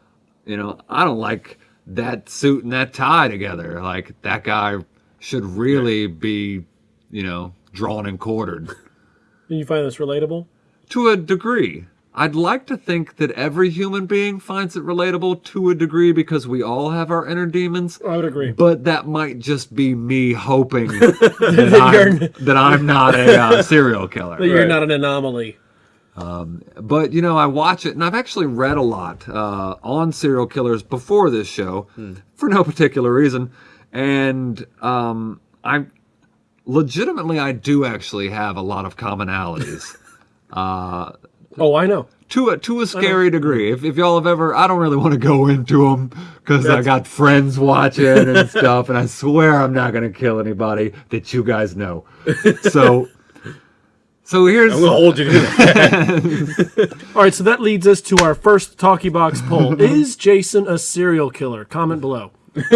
[SPEAKER 4] you know i don't like that suit and that tie together like that guy should really be you know drawn and quartered
[SPEAKER 2] Do you find this relatable?
[SPEAKER 4] to a degree. I'd like to think that every human being finds it relatable to a degree because we all have our inner demons.
[SPEAKER 2] I would agree.
[SPEAKER 4] But that might just be me hoping (laughs) that, I'm, that I'm not a uh, serial (laughs)
[SPEAKER 2] That
[SPEAKER 4] killer.
[SPEAKER 2] you're
[SPEAKER 1] Right.
[SPEAKER 2] not an anomaly.
[SPEAKER 4] But you know, I watch it, and I've actually read a lot uh, on serial killers before this show, for no particular reason, and um, I legitimately I do actually have a lot of commonalities. (laughs)
[SPEAKER 2] Oh, I know.
[SPEAKER 4] to a to a scary degree. If, if y'all have ever, I don't really want to go into them because I got friends watching and stuff, and I swear I'm not gonna kill anybody that you guys know. (laughs) So, so here's
[SPEAKER 1] I'm gonna hold you to that. (laughs)
[SPEAKER 2] All right, so that leads us to our first Talkie Box poll. (laughs) Is Jason a serial killer? Comment below. (laughs)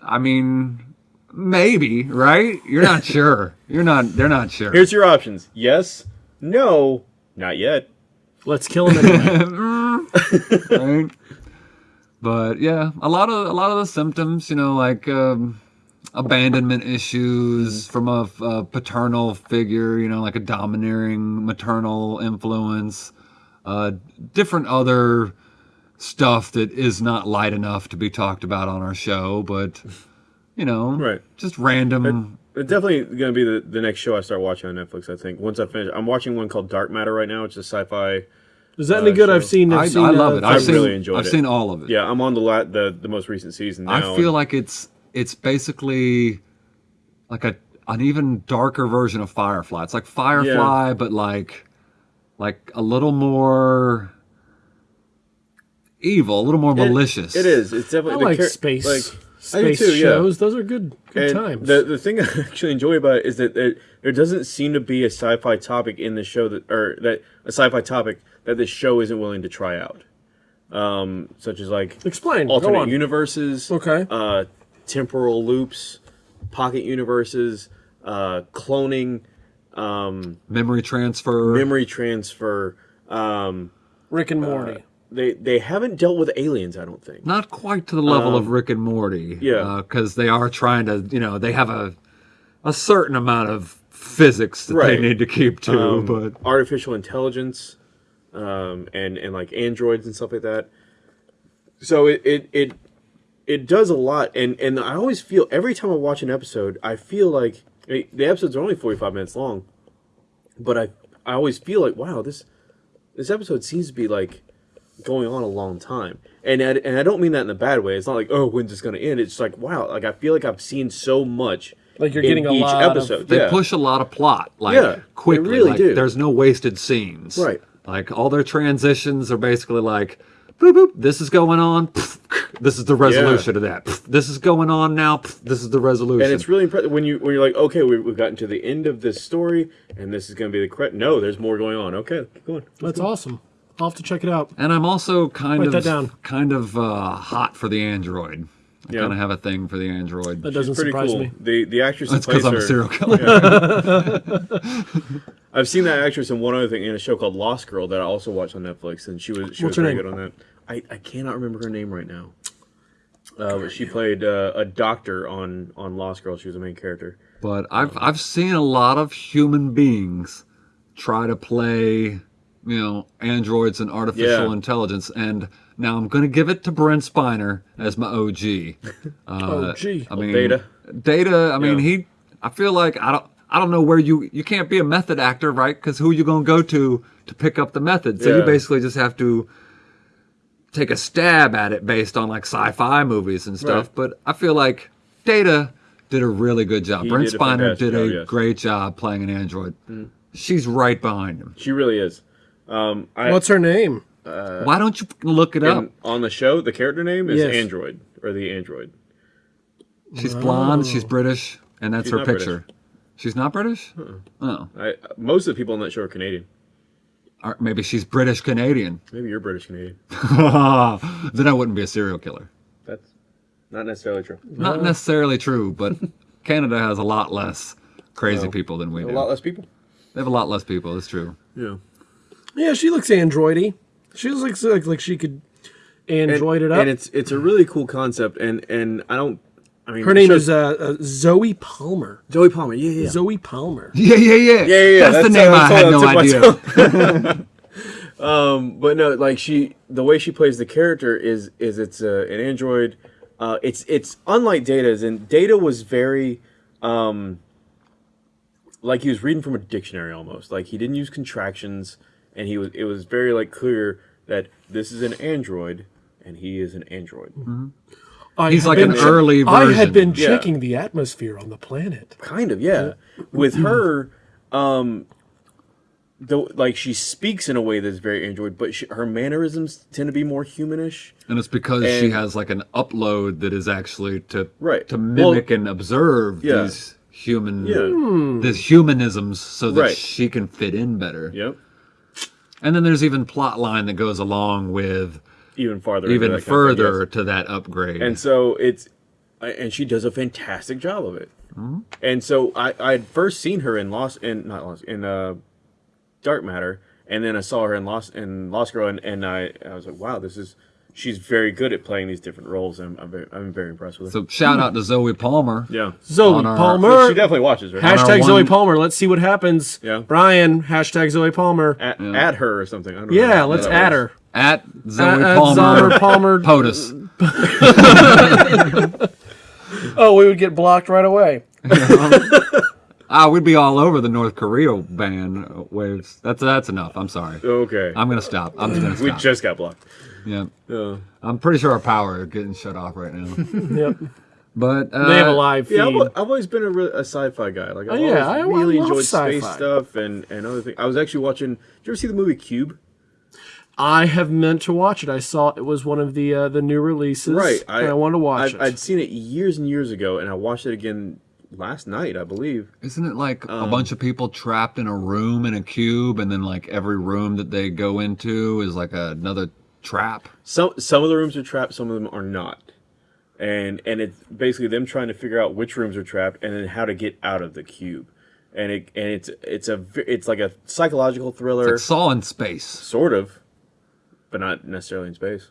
[SPEAKER 4] I mean, maybe right? You're not sure. You're not. They're not sure.
[SPEAKER 1] Here's your options: yes, no, not yet.
[SPEAKER 2] Let's kill him anyway.
[SPEAKER 4] right? But yeah, a lot of a lot of the symptoms, you know, like um, abandonment issues from a, a paternal figure, you know, like a domineering maternal influence, uh, different other stuff that is not light enough to be talked about on our show, but you know,
[SPEAKER 1] Right.
[SPEAKER 4] just random.
[SPEAKER 1] It's definitely going to be the, the next show I start watching on Netflix. I think once I finish, I'm watching one called Dark Matter right now. It's a sci-fi.
[SPEAKER 2] Is that any good? I've seen. I've
[SPEAKER 4] I,
[SPEAKER 2] seen,
[SPEAKER 4] I love
[SPEAKER 2] uh,
[SPEAKER 4] it. I've
[SPEAKER 1] I
[SPEAKER 4] seen,
[SPEAKER 1] really enjoyed it.
[SPEAKER 4] I've seen all of it.
[SPEAKER 1] Yeah, I'm on the la- the the most recent season now.
[SPEAKER 4] I feel
[SPEAKER 1] and-
[SPEAKER 4] like it's it's basically like a an even darker version of Firefly. It's like Firefly, but like like a little more evil, a little more
[SPEAKER 1] It-
[SPEAKER 4] malicious.
[SPEAKER 1] It is. It's definitely the
[SPEAKER 2] like
[SPEAKER 1] char-
[SPEAKER 2] space
[SPEAKER 1] Like, I do
[SPEAKER 2] space
[SPEAKER 1] too, yeah.
[SPEAKER 2] Those are good good
[SPEAKER 1] and
[SPEAKER 2] times.
[SPEAKER 1] the the thing (laughs) I actually enjoy about it is that there, there doesn't seem to be a sci-fi topic in the show that or that a sci-fi topic that this show isn't willing to try out. Um, such as like
[SPEAKER 2] Explain.
[SPEAKER 1] Alternate universes,
[SPEAKER 2] Okay.
[SPEAKER 1] uh, temporal loops, pocket universes, uh, cloning, um,
[SPEAKER 4] Memory transfer.
[SPEAKER 1] memory transfer. Um,
[SPEAKER 2] Rick and Morty.
[SPEAKER 1] they they haven't dealt with aliens, I don't think.
[SPEAKER 4] Not quite to the level of Rick and Morty.
[SPEAKER 1] Um, yeah.
[SPEAKER 4] Because they are trying to, you know, they have a a certain amount of physics that
[SPEAKER 1] Right.
[SPEAKER 4] they need to keep to,
[SPEAKER 1] um,
[SPEAKER 4] but
[SPEAKER 1] artificial intelligence um, and and like androids and stuff like that. So it it it it does a lot, and and I always feel every time I watch an episode, I feel like eh, the episodes are only forty five minutes long, but I I always feel like wow this this episode seems to be like going on a long time, and I, and I don't mean that in a bad way. It's not like oh when's this gonna end? It's like wow like I feel like I've seen so much.
[SPEAKER 2] Like you're
[SPEAKER 1] in
[SPEAKER 2] getting a
[SPEAKER 1] each
[SPEAKER 2] lot of-
[SPEAKER 1] episode.
[SPEAKER 4] they
[SPEAKER 1] yeah.
[SPEAKER 4] push a lot of plot like
[SPEAKER 1] Yeah, they
[SPEAKER 4] quickly
[SPEAKER 1] really
[SPEAKER 4] like
[SPEAKER 1] do.
[SPEAKER 4] there's no wasted scenes
[SPEAKER 1] Right.
[SPEAKER 4] like all their transitions are basically like boop boop this is going on this is the resolution of that this is going on now this is the resolution
[SPEAKER 1] and it's really impressive when you when you're like, okay, we, we've gotten to the end of this story, and this is going to be the correct. No, there's more going on. Okay, keep going.
[SPEAKER 2] That's awesome. I'll have to check it out.
[SPEAKER 4] and i'm also kind
[SPEAKER 2] Write
[SPEAKER 4] of
[SPEAKER 2] down.
[SPEAKER 4] kind of uh, hot for the android i
[SPEAKER 1] Yeah.
[SPEAKER 4] kind of have a thing for the android
[SPEAKER 2] That doesn't
[SPEAKER 1] Pretty
[SPEAKER 2] surprise
[SPEAKER 1] cool.
[SPEAKER 2] me.
[SPEAKER 1] The the actress
[SPEAKER 4] that's because i'm a serial killer (laughs)
[SPEAKER 1] I've seen that actress in one other thing in a show called Lost Girl that I also watched on Netflix, and she was she
[SPEAKER 2] What's
[SPEAKER 1] was very
[SPEAKER 2] name?
[SPEAKER 1] good on that. I, I cannot remember her name right now. Uh, but she played uh, a doctor on on Lost Girl. She was the main character.
[SPEAKER 4] but I've I've seen a lot of human beings try to play, you know, androids and artificial
[SPEAKER 1] Yeah.
[SPEAKER 4] intelligence, and now I'm going to give it to Brent Spiner as my OG. (laughs) Uh,
[SPEAKER 2] gee.
[SPEAKER 4] I mean,
[SPEAKER 1] Data.
[SPEAKER 4] Data. I mean,
[SPEAKER 1] Yeah.
[SPEAKER 4] he. I feel like I don't. I don't know where you you can't be a method actor, right? Because who are you going to go to to pick up the method? So you basically just have to take a stab at it based on like sci-fi movies and stuff.
[SPEAKER 1] Right.
[SPEAKER 4] But I feel like Data did a really good job.
[SPEAKER 1] He
[SPEAKER 4] Brent
[SPEAKER 1] did
[SPEAKER 4] Spiner did a
[SPEAKER 1] yes.
[SPEAKER 4] great job playing an android. She's right behind him.
[SPEAKER 1] She really is. Um, I,
[SPEAKER 2] What's her name?
[SPEAKER 4] Why don't you look it up?
[SPEAKER 1] on the show? The character name is
[SPEAKER 2] Yes.
[SPEAKER 1] Android or the Android.
[SPEAKER 4] She's blonde. She's British, and that's
[SPEAKER 1] She's
[SPEAKER 4] her
[SPEAKER 1] not
[SPEAKER 4] picture. She's not British. Oh,
[SPEAKER 1] I most of the people on that show are Canadian.
[SPEAKER 4] Or maybe she's British Canadian.
[SPEAKER 1] Maybe you're British Canadian. (laughs)
[SPEAKER 4] then I wouldn't be a serial killer.
[SPEAKER 1] That's not necessarily true.
[SPEAKER 4] Not necessarily true, but (laughs) Canada has a lot less crazy people than we do.
[SPEAKER 1] A lot less people.
[SPEAKER 4] They have a lot less people. It's true.
[SPEAKER 1] Yeah.
[SPEAKER 2] Yeah, she looks androidy. She looks like like she could android it up.
[SPEAKER 1] And it's it's a really cool concept, and and I don't. I mean,
[SPEAKER 2] her name
[SPEAKER 1] shows-
[SPEAKER 2] is uh, uh, Zoie Palmer.
[SPEAKER 1] Zoie Palmer. Yeah, yeah.
[SPEAKER 2] Zoie Palmer.
[SPEAKER 4] Yeah, yeah, yeah.
[SPEAKER 1] Yeah, yeah, yeah.
[SPEAKER 4] That's, the name
[SPEAKER 1] uh,
[SPEAKER 4] I had no
[SPEAKER 1] that's all I
[SPEAKER 4] idea. (laughs) (laughs)
[SPEAKER 1] Um, but no, like she, the way she plays the character is is it's uh, an android. Uh, it's it's unlike Data's, and Data was very, um, like he was reading from a dictionary almost. Like he didn't use contractions, and he was it was very like clear that this is an android, and he is an android.
[SPEAKER 2] I
[SPEAKER 4] He's like
[SPEAKER 2] been
[SPEAKER 4] an
[SPEAKER 2] che-
[SPEAKER 4] early
[SPEAKER 2] I had
[SPEAKER 4] version.
[SPEAKER 2] been
[SPEAKER 1] Yeah.
[SPEAKER 2] checking the atmosphere on the planet.
[SPEAKER 1] Kind of, yeah. With her, um, though, like she speaks in a way that's very android, but she, her mannerisms tend to be more humanish.
[SPEAKER 4] And it's because she has like an upload that is actually to
[SPEAKER 1] Right.
[SPEAKER 4] to
[SPEAKER 1] Well-
[SPEAKER 4] mimic and observe
[SPEAKER 1] Yeah.
[SPEAKER 4] these human
[SPEAKER 1] Yeah.
[SPEAKER 4] these humanisms so that
[SPEAKER 1] Right.
[SPEAKER 4] she can fit in better.
[SPEAKER 1] Yep.
[SPEAKER 4] And then there's even plot line that goes along with
[SPEAKER 1] Even farther. into
[SPEAKER 4] even
[SPEAKER 1] that kind of
[SPEAKER 4] further
[SPEAKER 1] yes.
[SPEAKER 4] to that upgrade.
[SPEAKER 1] And so it's, and she does a fantastic job of it.
[SPEAKER 4] Mm-hmm.
[SPEAKER 1] And so I I had first seen her in Lost in not Lost in uh, Dark Matter, and then I saw her in Lost in Lost Girl, and, and I I was like, wow, this is she's very good at playing these different roles, and I'm very I'm very impressed with her.
[SPEAKER 4] So shout out to Zoie Palmer.
[SPEAKER 1] yeah,
[SPEAKER 4] Zoie our-
[SPEAKER 2] Palmer.
[SPEAKER 1] she definitely watches right
[SPEAKER 2] Hashtag Zoie
[SPEAKER 4] one-
[SPEAKER 2] Palmer. Let's see what happens.
[SPEAKER 1] Yeah.
[SPEAKER 2] Brian, hashtag Zoie Palmer.
[SPEAKER 1] at, at her or something. I don't know
[SPEAKER 2] Yeah,
[SPEAKER 1] how
[SPEAKER 2] let's
[SPEAKER 1] that
[SPEAKER 2] add her.
[SPEAKER 4] At Zoie
[SPEAKER 2] At- at
[SPEAKER 4] Palmer.
[SPEAKER 2] Zoie Palmer. (laughs)
[SPEAKER 4] POTUS. (laughs)
[SPEAKER 2] Oh, we would get blocked right away. (laughs)
[SPEAKER 4] Ah, we'd be all over the North Korea ban waves. That's that's enough. I'm sorry.
[SPEAKER 1] Okay,
[SPEAKER 4] I'm gonna stop. I'm just gonna
[SPEAKER 1] we just got blocked.
[SPEAKER 4] yeah.
[SPEAKER 1] Uh,
[SPEAKER 4] I'm pretty sure our power is getting shut off right now.
[SPEAKER 2] Yep.
[SPEAKER 4] But uh,
[SPEAKER 2] They have a live feed.
[SPEAKER 1] yeah, I've, I've always been a, re- a sci-fi guy. Like, I've
[SPEAKER 2] Oh, yeah,
[SPEAKER 1] always
[SPEAKER 2] I- I
[SPEAKER 1] really
[SPEAKER 2] love
[SPEAKER 1] enjoyed space
[SPEAKER 2] sci-fi.
[SPEAKER 1] stuff and and other things. I was actually watching. Did you ever see the movie Cube?
[SPEAKER 2] I have meant to watch it. I saw it was one of the uh, the new releases.
[SPEAKER 1] Right.
[SPEAKER 2] I, I wanted to watch
[SPEAKER 1] I'd,
[SPEAKER 2] it.
[SPEAKER 1] I'd seen it years and years ago, and I watched it again last night, I believe.
[SPEAKER 4] Isn't it like
[SPEAKER 1] Um,
[SPEAKER 4] a bunch of people trapped in a room in a cube, and then like every room that they go into is like another trap?
[SPEAKER 1] Some some of the rooms are trapped, some of them are not, and and it's basically them trying to figure out which rooms are trapped and then how to get out of the cube, and it and it's it's a it's like a psychological thriller,
[SPEAKER 4] Like Saw in space.
[SPEAKER 1] sort of, but not necessarily in space.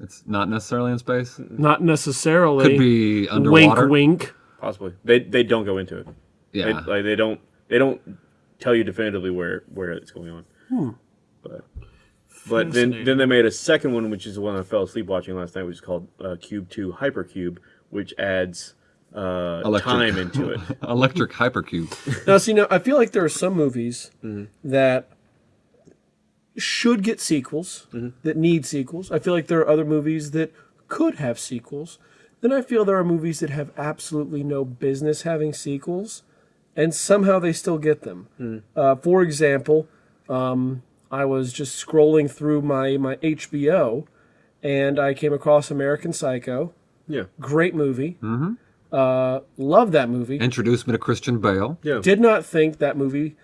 [SPEAKER 4] It's not necessarily in space.
[SPEAKER 2] Not necessarily.
[SPEAKER 4] Could be underwater.
[SPEAKER 2] Wink, wink.
[SPEAKER 1] Possibly, they they don't go into it. They,
[SPEAKER 4] Yeah.
[SPEAKER 1] like they don't they don't tell you definitively where where it's going on. Hmm. But but then then they made a second one, which is the one I fell asleep watching last night, which is called uh, Cube Two Hypercube, which adds uh,
[SPEAKER 4] Electric.
[SPEAKER 1] time into it. (laughs)
[SPEAKER 4] Electric hypercube.
[SPEAKER 2] Now, see, now I feel like there are some movies
[SPEAKER 1] Mm-hmm.
[SPEAKER 2] that should get sequels,
[SPEAKER 1] Mm-hmm.
[SPEAKER 2] that need sequels. I feel like there are other movies that could have sequels. Then I feel there are movies that have absolutely no business having sequels, and somehow they still get them.
[SPEAKER 1] Mm.
[SPEAKER 2] Uh, for example, um, I was just scrolling through my, my HBO, and I came across American Psycho.
[SPEAKER 1] Yeah,
[SPEAKER 2] Great movie. Mm-hmm. Uh, love that movie.
[SPEAKER 4] Introduced me to Christian Bale.
[SPEAKER 1] yeah.
[SPEAKER 2] did not think that movie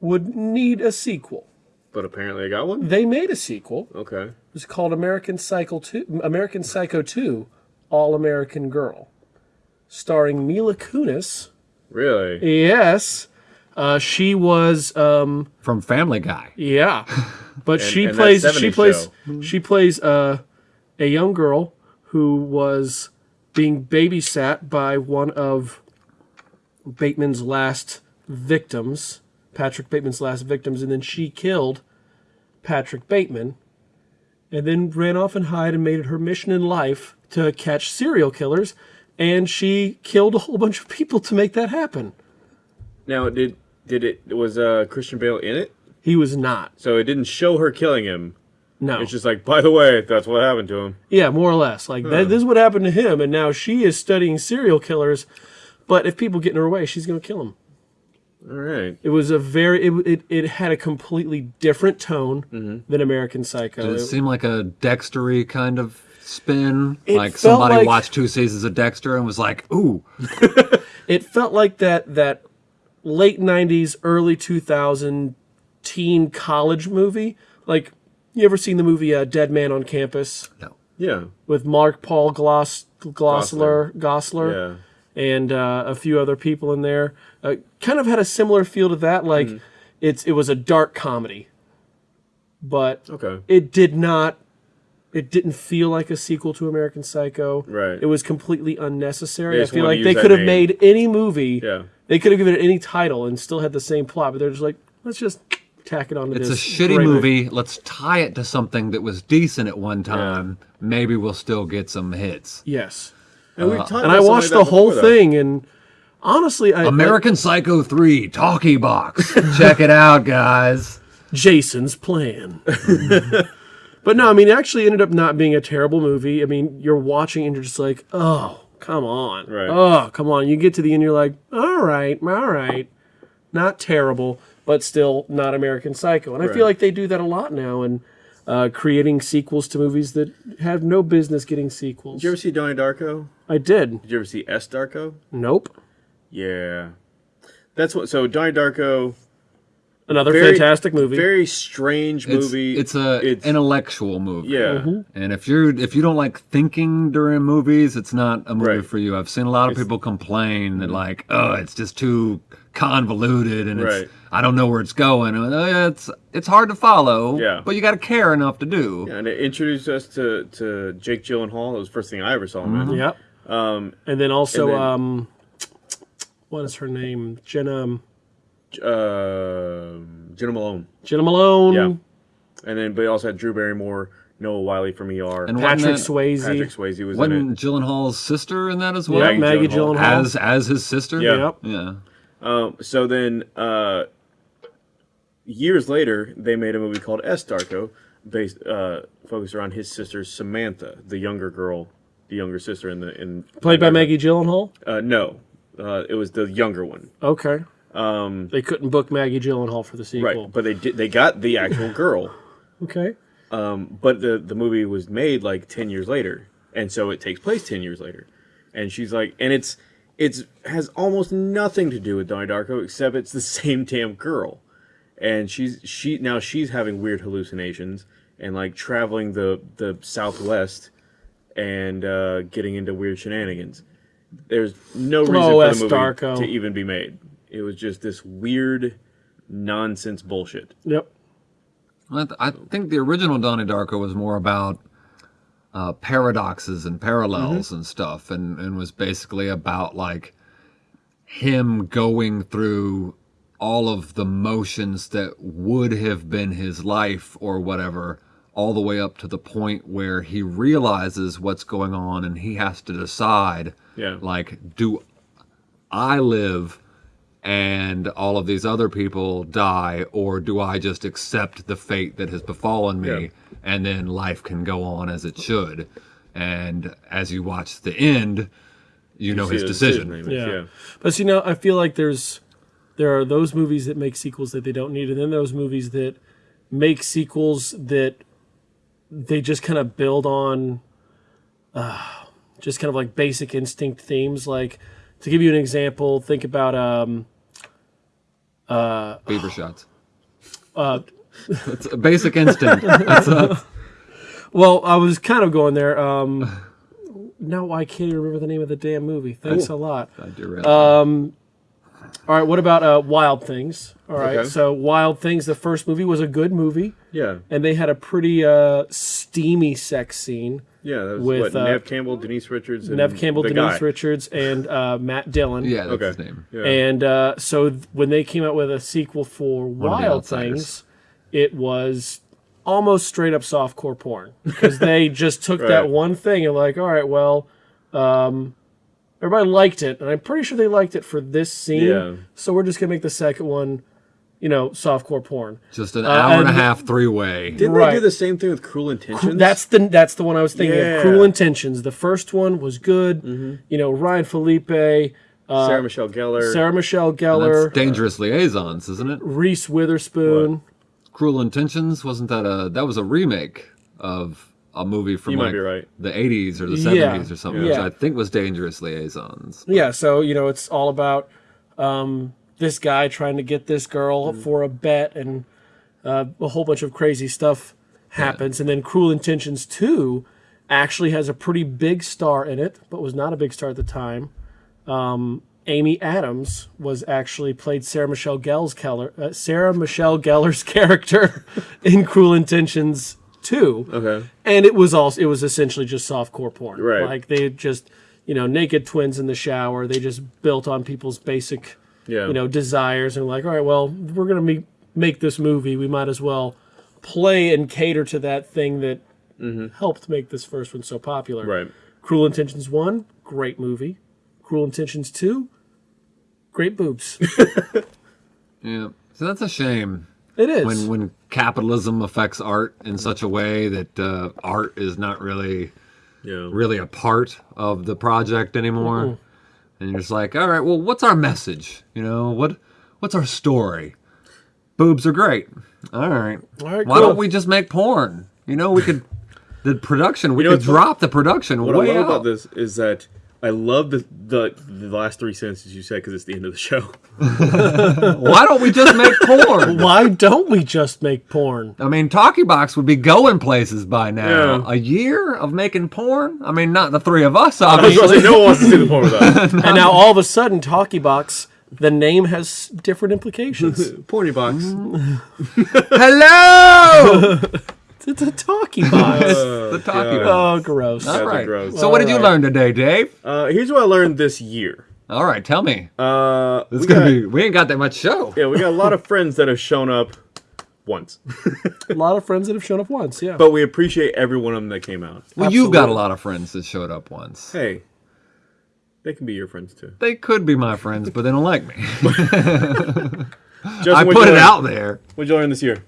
[SPEAKER 2] would need a sequel.
[SPEAKER 1] But apparently I got one.
[SPEAKER 2] They made a sequel.
[SPEAKER 1] Okay.
[SPEAKER 2] It was called American Psycho 2, American Psycho 2, All American Girl, starring Mila Kunis.
[SPEAKER 1] Really?
[SPEAKER 2] Yes, uh, she was um,
[SPEAKER 4] From Family Guy.
[SPEAKER 2] yeah, (laughs) but she
[SPEAKER 1] and that
[SPEAKER 2] plays she plays she plays uh, a young girl who was being babysat by one of Bateman's last victims, Patrick Bateman's last victims, and then she killed Patrick Bateman, and then ran off and hid and made it her mission in life to catch serial killers, and she killed a whole bunch of people to make that happen.
[SPEAKER 1] Now did did it was uh, Christian Bale in it?
[SPEAKER 2] He was not.
[SPEAKER 1] So it didn't show her killing him.
[SPEAKER 2] No.
[SPEAKER 1] It's just like, by the way, that's what happened to him.
[SPEAKER 2] Yeah, more or less. Like that, this is what happened to him, and now she is studying serial killers. But if people get in her way, she's going to kill them.
[SPEAKER 1] All right.
[SPEAKER 2] It was a very it, it, it had a completely different tone than American Psycho.
[SPEAKER 4] Did it
[SPEAKER 2] It-
[SPEAKER 4] seem like a Dextery kind of spin?
[SPEAKER 2] It
[SPEAKER 4] like somebody
[SPEAKER 2] like-
[SPEAKER 4] watched two seasons of Dexter and was like, "Ooh, (laughs)
[SPEAKER 2] it felt like that that late 90s early 2000 teen college movie like you ever seen the movie uh, dead man on campus
[SPEAKER 4] no."
[SPEAKER 1] Yeah.
[SPEAKER 2] with mark paul Gloss, glossler gosler
[SPEAKER 1] Yeah.
[SPEAKER 2] And uh, a few other people in there uh, kind of had a similar feel to that like
[SPEAKER 1] Mm-hmm.
[SPEAKER 2] it's it was a dark comedy but
[SPEAKER 1] Okay.
[SPEAKER 2] it did not it didn't feel like a sequel to American Psycho.
[SPEAKER 1] Right.
[SPEAKER 2] It was completely unnecessary. I feel like they could have
[SPEAKER 1] name.
[SPEAKER 2] made any movie.
[SPEAKER 1] Yeah.
[SPEAKER 2] They could have given it any title and still had the same plot, but they're just like, let's just tack it onto
[SPEAKER 4] It's a shitty
[SPEAKER 2] great
[SPEAKER 4] movie. Let's tie it to something that was decent at one time. Maybe we'll still get some hits.
[SPEAKER 2] Yes.
[SPEAKER 1] And, we uh, talked
[SPEAKER 2] And I watched the whole
[SPEAKER 1] before, though.
[SPEAKER 2] thing, and honestly, I
[SPEAKER 4] American Psycho 3 Talkie Box. (laughs) Check it out, guys.
[SPEAKER 2] Jason's plan. (laughs) but no, I mean, it actually ended up not being a terrible movie. I mean, you're watching and you're just like, oh, come on.
[SPEAKER 1] Right.
[SPEAKER 2] Oh, come on. You get to the end, you're like, all right, all right. Not terrible, but still not American Psycho. And I feel like they do that a lot now and uh, creating sequels to movies that have no business getting sequels.
[SPEAKER 1] Did you ever see Donnie Darko?
[SPEAKER 2] I did.
[SPEAKER 1] Did you ever see S Darko?
[SPEAKER 2] Nope.
[SPEAKER 1] Yeah. That's what. So Donnie Darko.
[SPEAKER 2] Another
[SPEAKER 1] Very-
[SPEAKER 2] fantastic movie.
[SPEAKER 1] Very strange movie.
[SPEAKER 4] it's a
[SPEAKER 1] It's-
[SPEAKER 4] intellectual movie.
[SPEAKER 1] yeah.
[SPEAKER 4] And if you're if you don't like thinking during movies, it's not a movie
[SPEAKER 1] Right.
[SPEAKER 4] for you. I've seen a lot of people complain that like, oh, it's just too convoluted and
[SPEAKER 1] Right.
[SPEAKER 4] it's I don't know where it's going. And, uh, yeah, it's it's hard to follow.
[SPEAKER 1] Yeah.
[SPEAKER 4] But you got to care enough to do.
[SPEAKER 1] Yeah, And it introduced us to, to Jake Gyllenhaal. It was the first thing I ever saw him in.
[SPEAKER 2] Yep.
[SPEAKER 1] Um,
[SPEAKER 2] And then also,
[SPEAKER 1] And then-
[SPEAKER 2] um, what is her name? Jenna
[SPEAKER 1] uh, Jena Malone.
[SPEAKER 2] Jena Malone,
[SPEAKER 1] Yeah. And then, but he also had Drew Barrymore, Noah Wyle from ER.
[SPEAKER 4] And
[SPEAKER 2] Patrick
[SPEAKER 4] wasn't that-
[SPEAKER 2] Swayze.
[SPEAKER 1] Patrick Swayze was in
[SPEAKER 4] Wasn't
[SPEAKER 1] it.
[SPEAKER 4] Gyllenhaal's sister in that as well?
[SPEAKER 2] Yeah,
[SPEAKER 1] Maggie
[SPEAKER 2] Maggie
[SPEAKER 1] Gyllenhaal.
[SPEAKER 2] Gyllenhaal.
[SPEAKER 4] As as his sister.
[SPEAKER 1] Yeah.
[SPEAKER 2] Yep.
[SPEAKER 4] Yeah.
[SPEAKER 1] Um, so then, uh, years later, they made a movie called S. Darko, based uh, focused around his sister Samantha, the younger girl, the younger sister in the in
[SPEAKER 2] Played by Maggie Gyllenhaal.
[SPEAKER 1] Uh, no, uh, it was the younger one.
[SPEAKER 2] Okay. Um, they couldn't book Maggie Gyllenhaal for the sequel.
[SPEAKER 1] Right, but they did. They got the actual (laughs) girl.
[SPEAKER 2] Okay.
[SPEAKER 1] but the the movie was made like 10 years later and so it takes place 10 years later and she's like and it's it's has almost nothing to do with Donnie Darko except it's the (laughs) same damn girl and she's she now she's having weird hallucinations and like traveling the the southwest and uh getting into weird shenanigans there's no reason
[SPEAKER 2] Oh,
[SPEAKER 1] for
[SPEAKER 2] S.
[SPEAKER 1] the movie
[SPEAKER 2] Darko.
[SPEAKER 1] to even be made it was just this weird nonsense bullshit
[SPEAKER 2] Yep.
[SPEAKER 4] I, th- I think the original Donnie Darko was more about uh, paradoxes and parallels
[SPEAKER 1] Mm-hmm.
[SPEAKER 4] and stuff, and, and was basically about like him going through all of the motions that would have been his life or whatever, all the way up to the point where he realizes what's going on and he has to decide,
[SPEAKER 1] Yeah.
[SPEAKER 4] like, do I live and all of these other people die, or do I just accept the fate that has befallen me
[SPEAKER 1] Yeah.
[SPEAKER 4] And then life can go on as it should? And as you watch the end, you know his
[SPEAKER 1] the
[SPEAKER 4] decision.
[SPEAKER 1] he makes,
[SPEAKER 2] Yeah. But see, now I feel like there's there are those movies that make sequels that they don't need, and then those movies that make sequels that they just kind of build on, uh, just kind of like basic instinct themes. Like to give you an example, think about um, uh,
[SPEAKER 4] Beaver shots.
[SPEAKER 2] uh,
[SPEAKER 4] It's a basic instinct. That's a,
[SPEAKER 2] well, I was kind of going there. Um, no, I can't even remember the name of the damn movie. Thanks a lot.
[SPEAKER 4] I derailed.
[SPEAKER 2] All right, what about uh, Wild Things? All right,
[SPEAKER 1] Okay.
[SPEAKER 2] so Wild Things, the first movie was a good movie.
[SPEAKER 1] Yeah.
[SPEAKER 2] and they had a pretty uh, steamy sex scene.
[SPEAKER 1] Yeah, that was
[SPEAKER 2] With,
[SPEAKER 1] what,
[SPEAKER 2] uh,
[SPEAKER 1] Neve Campbell, Denise Richards, and
[SPEAKER 2] Neve Campbell,
[SPEAKER 1] the
[SPEAKER 2] Denise
[SPEAKER 1] guy.
[SPEAKER 2] Richards, and uh, Matt Dillon.
[SPEAKER 4] yeah, that's
[SPEAKER 1] Okay.
[SPEAKER 4] his name.
[SPEAKER 1] Yeah.
[SPEAKER 2] And uh, so th- when they came out with a sequel for
[SPEAKER 4] of the
[SPEAKER 2] Wild
[SPEAKER 4] Outsiders.
[SPEAKER 2] Things, it was almost straight up softcore porn because they (laughs) just took that one thing and like, all right, well, um, everybody liked it, and I'm pretty sure they liked it for this scene.
[SPEAKER 1] Yeah.
[SPEAKER 2] So we're just gonna make the second one, you know, softcore porn.
[SPEAKER 4] Just an
[SPEAKER 2] Uh,
[SPEAKER 4] hour and a half three way.
[SPEAKER 1] Didn't
[SPEAKER 2] Right.
[SPEAKER 1] they do the same thing with Cruel Intentions?
[SPEAKER 2] That's the that's the one I was thinking
[SPEAKER 1] Yeah.
[SPEAKER 2] of. Cruel Intentions. The first one was good. You know, Ryan Phillippe, uh,
[SPEAKER 1] Sarah Michelle Gellar.
[SPEAKER 2] Sarah Michelle
[SPEAKER 4] That's
[SPEAKER 2] Gellar,
[SPEAKER 4] dangerous liaisons, isn't it?
[SPEAKER 2] Reese Witherspoon.
[SPEAKER 4] Cruel Intentions wasn't that a that was a remake of a movie from
[SPEAKER 1] You
[SPEAKER 4] like
[SPEAKER 1] right.
[SPEAKER 4] the 80s or the
[SPEAKER 2] Yeah.
[SPEAKER 4] 70s or something,
[SPEAKER 2] Yeah.
[SPEAKER 4] which I think was Dangerous Liaisons.
[SPEAKER 2] Yeah, so you know, it's all about um, this guy trying to get this girl for a bet, and uh, a whole bunch of crazy stuff happens. And then Cruel Intentions Two actually has a pretty big star in it, but was not a big star at the time. Um, Amy Adams was actually played Sarah Michelle Gellar's Keller, uh, Sarah Michelle Gellar's (laughs) character in Cruel Intentions Two.
[SPEAKER 1] Okay.
[SPEAKER 2] and it was also it was essentially just softcore porn.
[SPEAKER 1] Right.
[SPEAKER 2] Like they just you know naked twins in the shower. They just built on people's basic
[SPEAKER 1] Yeah.
[SPEAKER 2] you know desires and like all right, well we're gonna make make this movie. We might as well play and cater to that thing that helped make this first one so popular.
[SPEAKER 1] Right.
[SPEAKER 2] Cruel Intentions one, great movie. Cruel Intentions two, great boobs. (laughs)
[SPEAKER 4] Yeah. So that's a shame
[SPEAKER 2] it is.
[SPEAKER 4] when when capitalism affects art in such a way that uh, art is not really
[SPEAKER 1] Yeah.
[SPEAKER 4] really a part of the project anymore. And you're just like, all right, well, what's our message? You know, what what's our story? Boobs are great. All right.
[SPEAKER 2] All right,
[SPEAKER 4] Why
[SPEAKER 2] cool.
[SPEAKER 4] don't we just make porn? You know, we could the production. We
[SPEAKER 1] know
[SPEAKER 4] could drop the production
[SPEAKER 1] What
[SPEAKER 4] way
[SPEAKER 1] I love
[SPEAKER 4] out.
[SPEAKER 1] about this is that I love the the, the last three sentences you said because it's the end of the show. (laughs)
[SPEAKER 4] Why don't we just make porn? (laughs)
[SPEAKER 2] Why don't we just make porn?
[SPEAKER 4] I mean, Talkie Box would be going places by now.
[SPEAKER 1] Yeah.
[SPEAKER 4] A year of making porn? I mean, not the three of us,
[SPEAKER 1] I was gonna
[SPEAKER 4] obviously.
[SPEAKER 1] say, no one wants to see the porn with us. (laughs)
[SPEAKER 2] And now all of a sudden, Talkie Box, the name has different implications.
[SPEAKER 1] Porny box. Mm.
[SPEAKER 4] Hello!
[SPEAKER 2] It's a Talkie Box. (laughs)
[SPEAKER 4] the Talkie
[SPEAKER 1] God.
[SPEAKER 4] Box.
[SPEAKER 2] oh, gross.
[SPEAKER 4] All
[SPEAKER 1] That's
[SPEAKER 4] right.
[SPEAKER 1] gross.
[SPEAKER 4] So, what did you learn today, Dave?
[SPEAKER 1] Uh, here's what I learned this year.
[SPEAKER 4] All right, tell me.
[SPEAKER 1] Uh,
[SPEAKER 4] It's
[SPEAKER 1] we
[SPEAKER 4] gonna
[SPEAKER 1] got,
[SPEAKER 4] be. We ain't got that much show.
[SPEAKER 1] yeah, we got a lot of friends that have shown up once, (laughs)
[SPEAKER 2] A lot of friends that have shown up once, yeah.
[SPEAKER 1] but we appreciate every one of them that came out.
[SPEAKER 4] Well, you've got a lot of friends that showed up once.
[SPEAKER 1] Hey, they can be your friends too.
[SPEAKER 4] They could be my friends, but they don't like me. (laughs)
[SPEAKER 1] Justin,
[SPEAKER 4] I put
[SPEAKER 1] you
[SPEAKER 4] it
[SPEAKER 1] learn?
[SPEAKER 4] out there.
[SPEAKER 1] What'd you learn this year?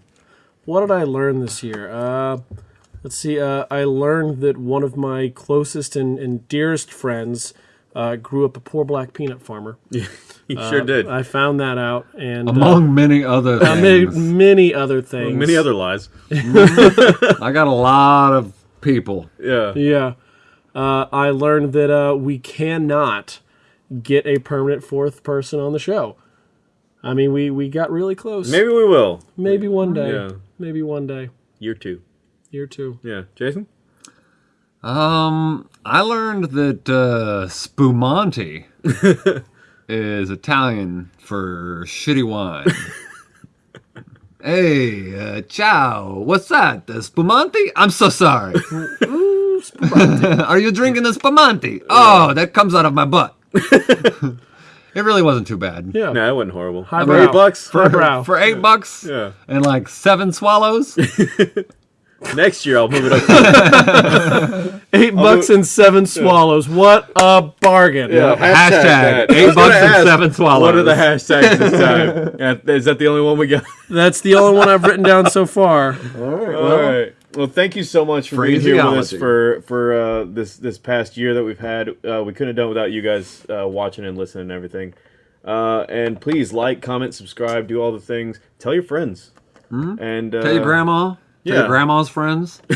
[SPEAKER 2] What did I learn this year? Uh, let's see. Uh, I learned that one of my closest and, and dearest friends uh, grew up a poor black peanut farmer. (laughs)
[SPEAKER 1] You sure did.
[SPEAKER 2] I found that out, and uh,
[SPEAKER 4] Among many other
[SPEAKER 2] uh, many,
[SPEAKER 4] things.
[SPEAKER 2] many other things.
[SPEAKER 1] Many other lies. (laughs)
[SPEAKER 4] I got a lot of people.
[SPEAKER 1] Yeah.
[SPEAKER 2] Yeah. Uh, I learned that uh, we cannot get a permanent fourth person on the show. I mean, we, we got really close.
[SPEAKER 1] Maybe we will.
[SPEAKER 2] Maybe one day.
[SPEAKER 1] Yeah.
[SPEAKER 2] Maybe one day.
[SPEAKER 1] Year two.
[SPEAKER 2] Year two.
[SPEAKER 1] Yeah. Jason?
[SPEAKER 4] Um, I learned that uh, Spumante (laughs) is Italian for shitty wine. (laughs) hey, uh, ciao. What's that? The Spumante? I'm so sorry. (laughs) Are you drinking the Spumante? Oh, that comes out of my butt. It really wasn't too bad.
[SPEAKER 2] Yeah.
[SPEAKER 1] No, that wasn't horrible.
[SPEAKER 2] High (laughs)
[SPEAKER 1] For
[SPEAKER 2] brow.
[SPEAKER 1] eight bucks?
[SPEAKER 2] For, Highbrow.
[SPEAKER 4] For eight bucks
[SPEAKER 1] Yeah.
[SPEAKER 4] and like seven swallows. (laughs)
[SPEAKER 1] Next year I'll move it up. To, (laughs)
[SPEAKER 2] Eight bucks and seven swallows. What a bargain.
[SPEAKER 1] yeah.
[SPEAKER 4] Hashtag
[SPEAKER 1] that. I
[SPEAKER 4] eight
[SPEAKER 1] was gonna
[SPEAKER 4] bucks and
[SPEAKER 1] ask,
[SPEAKER 4] seven swallows.
[SPEAKER 1] What are the hashtags this time? Yeah, is that the only one we got?
[SPEAKER 2] That's the only one I've written down so far.
[SPEAKER 1] All right. Well, thank you so much for being here with us for for uh, this this past year that we've had. Uh, we couldn't have done without you guys uh, watching and listening and everything. Uh, and please like, comment, subscribe, do all the things. Tell your friends. Mm. And uh,
[SPEAKER 4] Tell your grandma. Tell
[SPEAKER 1] yeah.
[SPEAKER 4] your grandma's friends. (laughs)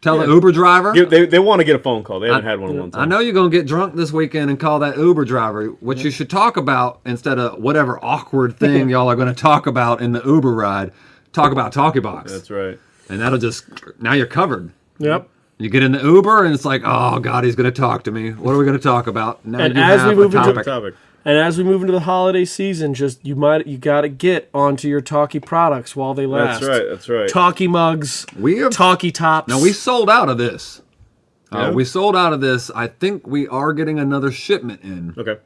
[SPEAKER 4] Tell the Uber driver.
[SPEAKER 1] Give- they they want to get a phone call. They haven't had one in a long time.
[SPEAKER 4] I know you're gonna get drunk this weekend and call that Uber driver. What you should talk about instead of whatever awkward thing (laughs) y'all are gonna talk about in the Uber ride, talk about Talkie Box,
[SPEAKER 1] That's right.
[SPEAKER 4] And that'll just now you're covered.
[SPEAKER 2] Yep.
[SPEAKER 4] You get in the Uber and it's like, oh God, he's gonna talk to me. What are we gonna talk about? Now
[SPEAKER 2] And as we move
[SPEAKER 4] a
[SPEAKER 2] into-
[SPEAKER 4] topic.
[SPEAKER 1] Topic.
[SPEAKER 2] And as we move into the holiday season, just you might you got to get onto your talkie products while they last.
[SPEAKER 1] That's right. That's right.
[SPEAKER 2] Talkie mugs,
[SPEAKER 4] We have
[SPEAKER 2] talkie tops.
[SPEAKER 4] now we sold out of this.
[SPEAKER 1] Yeah?
[SPEAKER 4] Uh, we sold out of this. I think we are getting another shipment in.
[SPEAKER 1] Okay.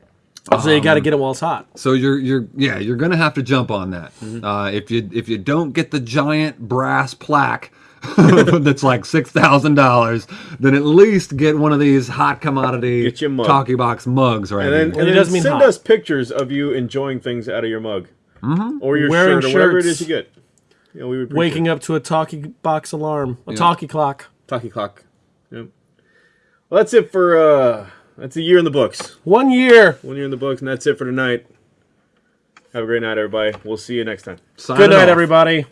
[SPEAKER 2] So you
[SPEAKER 4] Um,
[SPEAKER 2] got to get it while it's hot.
[SPEAKER 4] So you're you're yeah you're gonna have to jump on that.
[SPEAKER 1] Mm-hmm.
[SPEAKER 4] Uh, if you if you don't get the giant brass plaque (laughs) that's like six thousand dollars, then at least get one of these hot commodity
[SPEAKER 1] Get your mug.
[SPEAKER 4] talkie box mugs right
[SPEAKER 1] And then,
[SPEAKER 4] here.
[SPEAKER 1] and
[SPEAKER 2] it
[SPEAKER 1] then
[SPEAKER 2] does mean
[SPEAKER 1] send
[SPEAKER 2] hot.
[SPEAKER 1] us pictures of you enjoying things out of your mug, mm-hmm. or your
[SPEAKER 2] Wearing
[SPEAKER 1] shirt, or whatever it is you get. You know, we would
[SPEAKER 2] Waking up to a talkie box alarm, a talkie clock.
[SPEAKER 1] talkie clock. Yep. Well, that's it for uh, that's a year in the books.
[SPEAKER 2] One year.
[SPEAKER 1] One year in the books, and that's it for tonight. Have a great night, everybody. We'll see you next time.
[SPEAKER 4] Sign
[SPEAKER 2] Good night,
[SPEAKER 4] off.
[SPEAKER 2] everybody.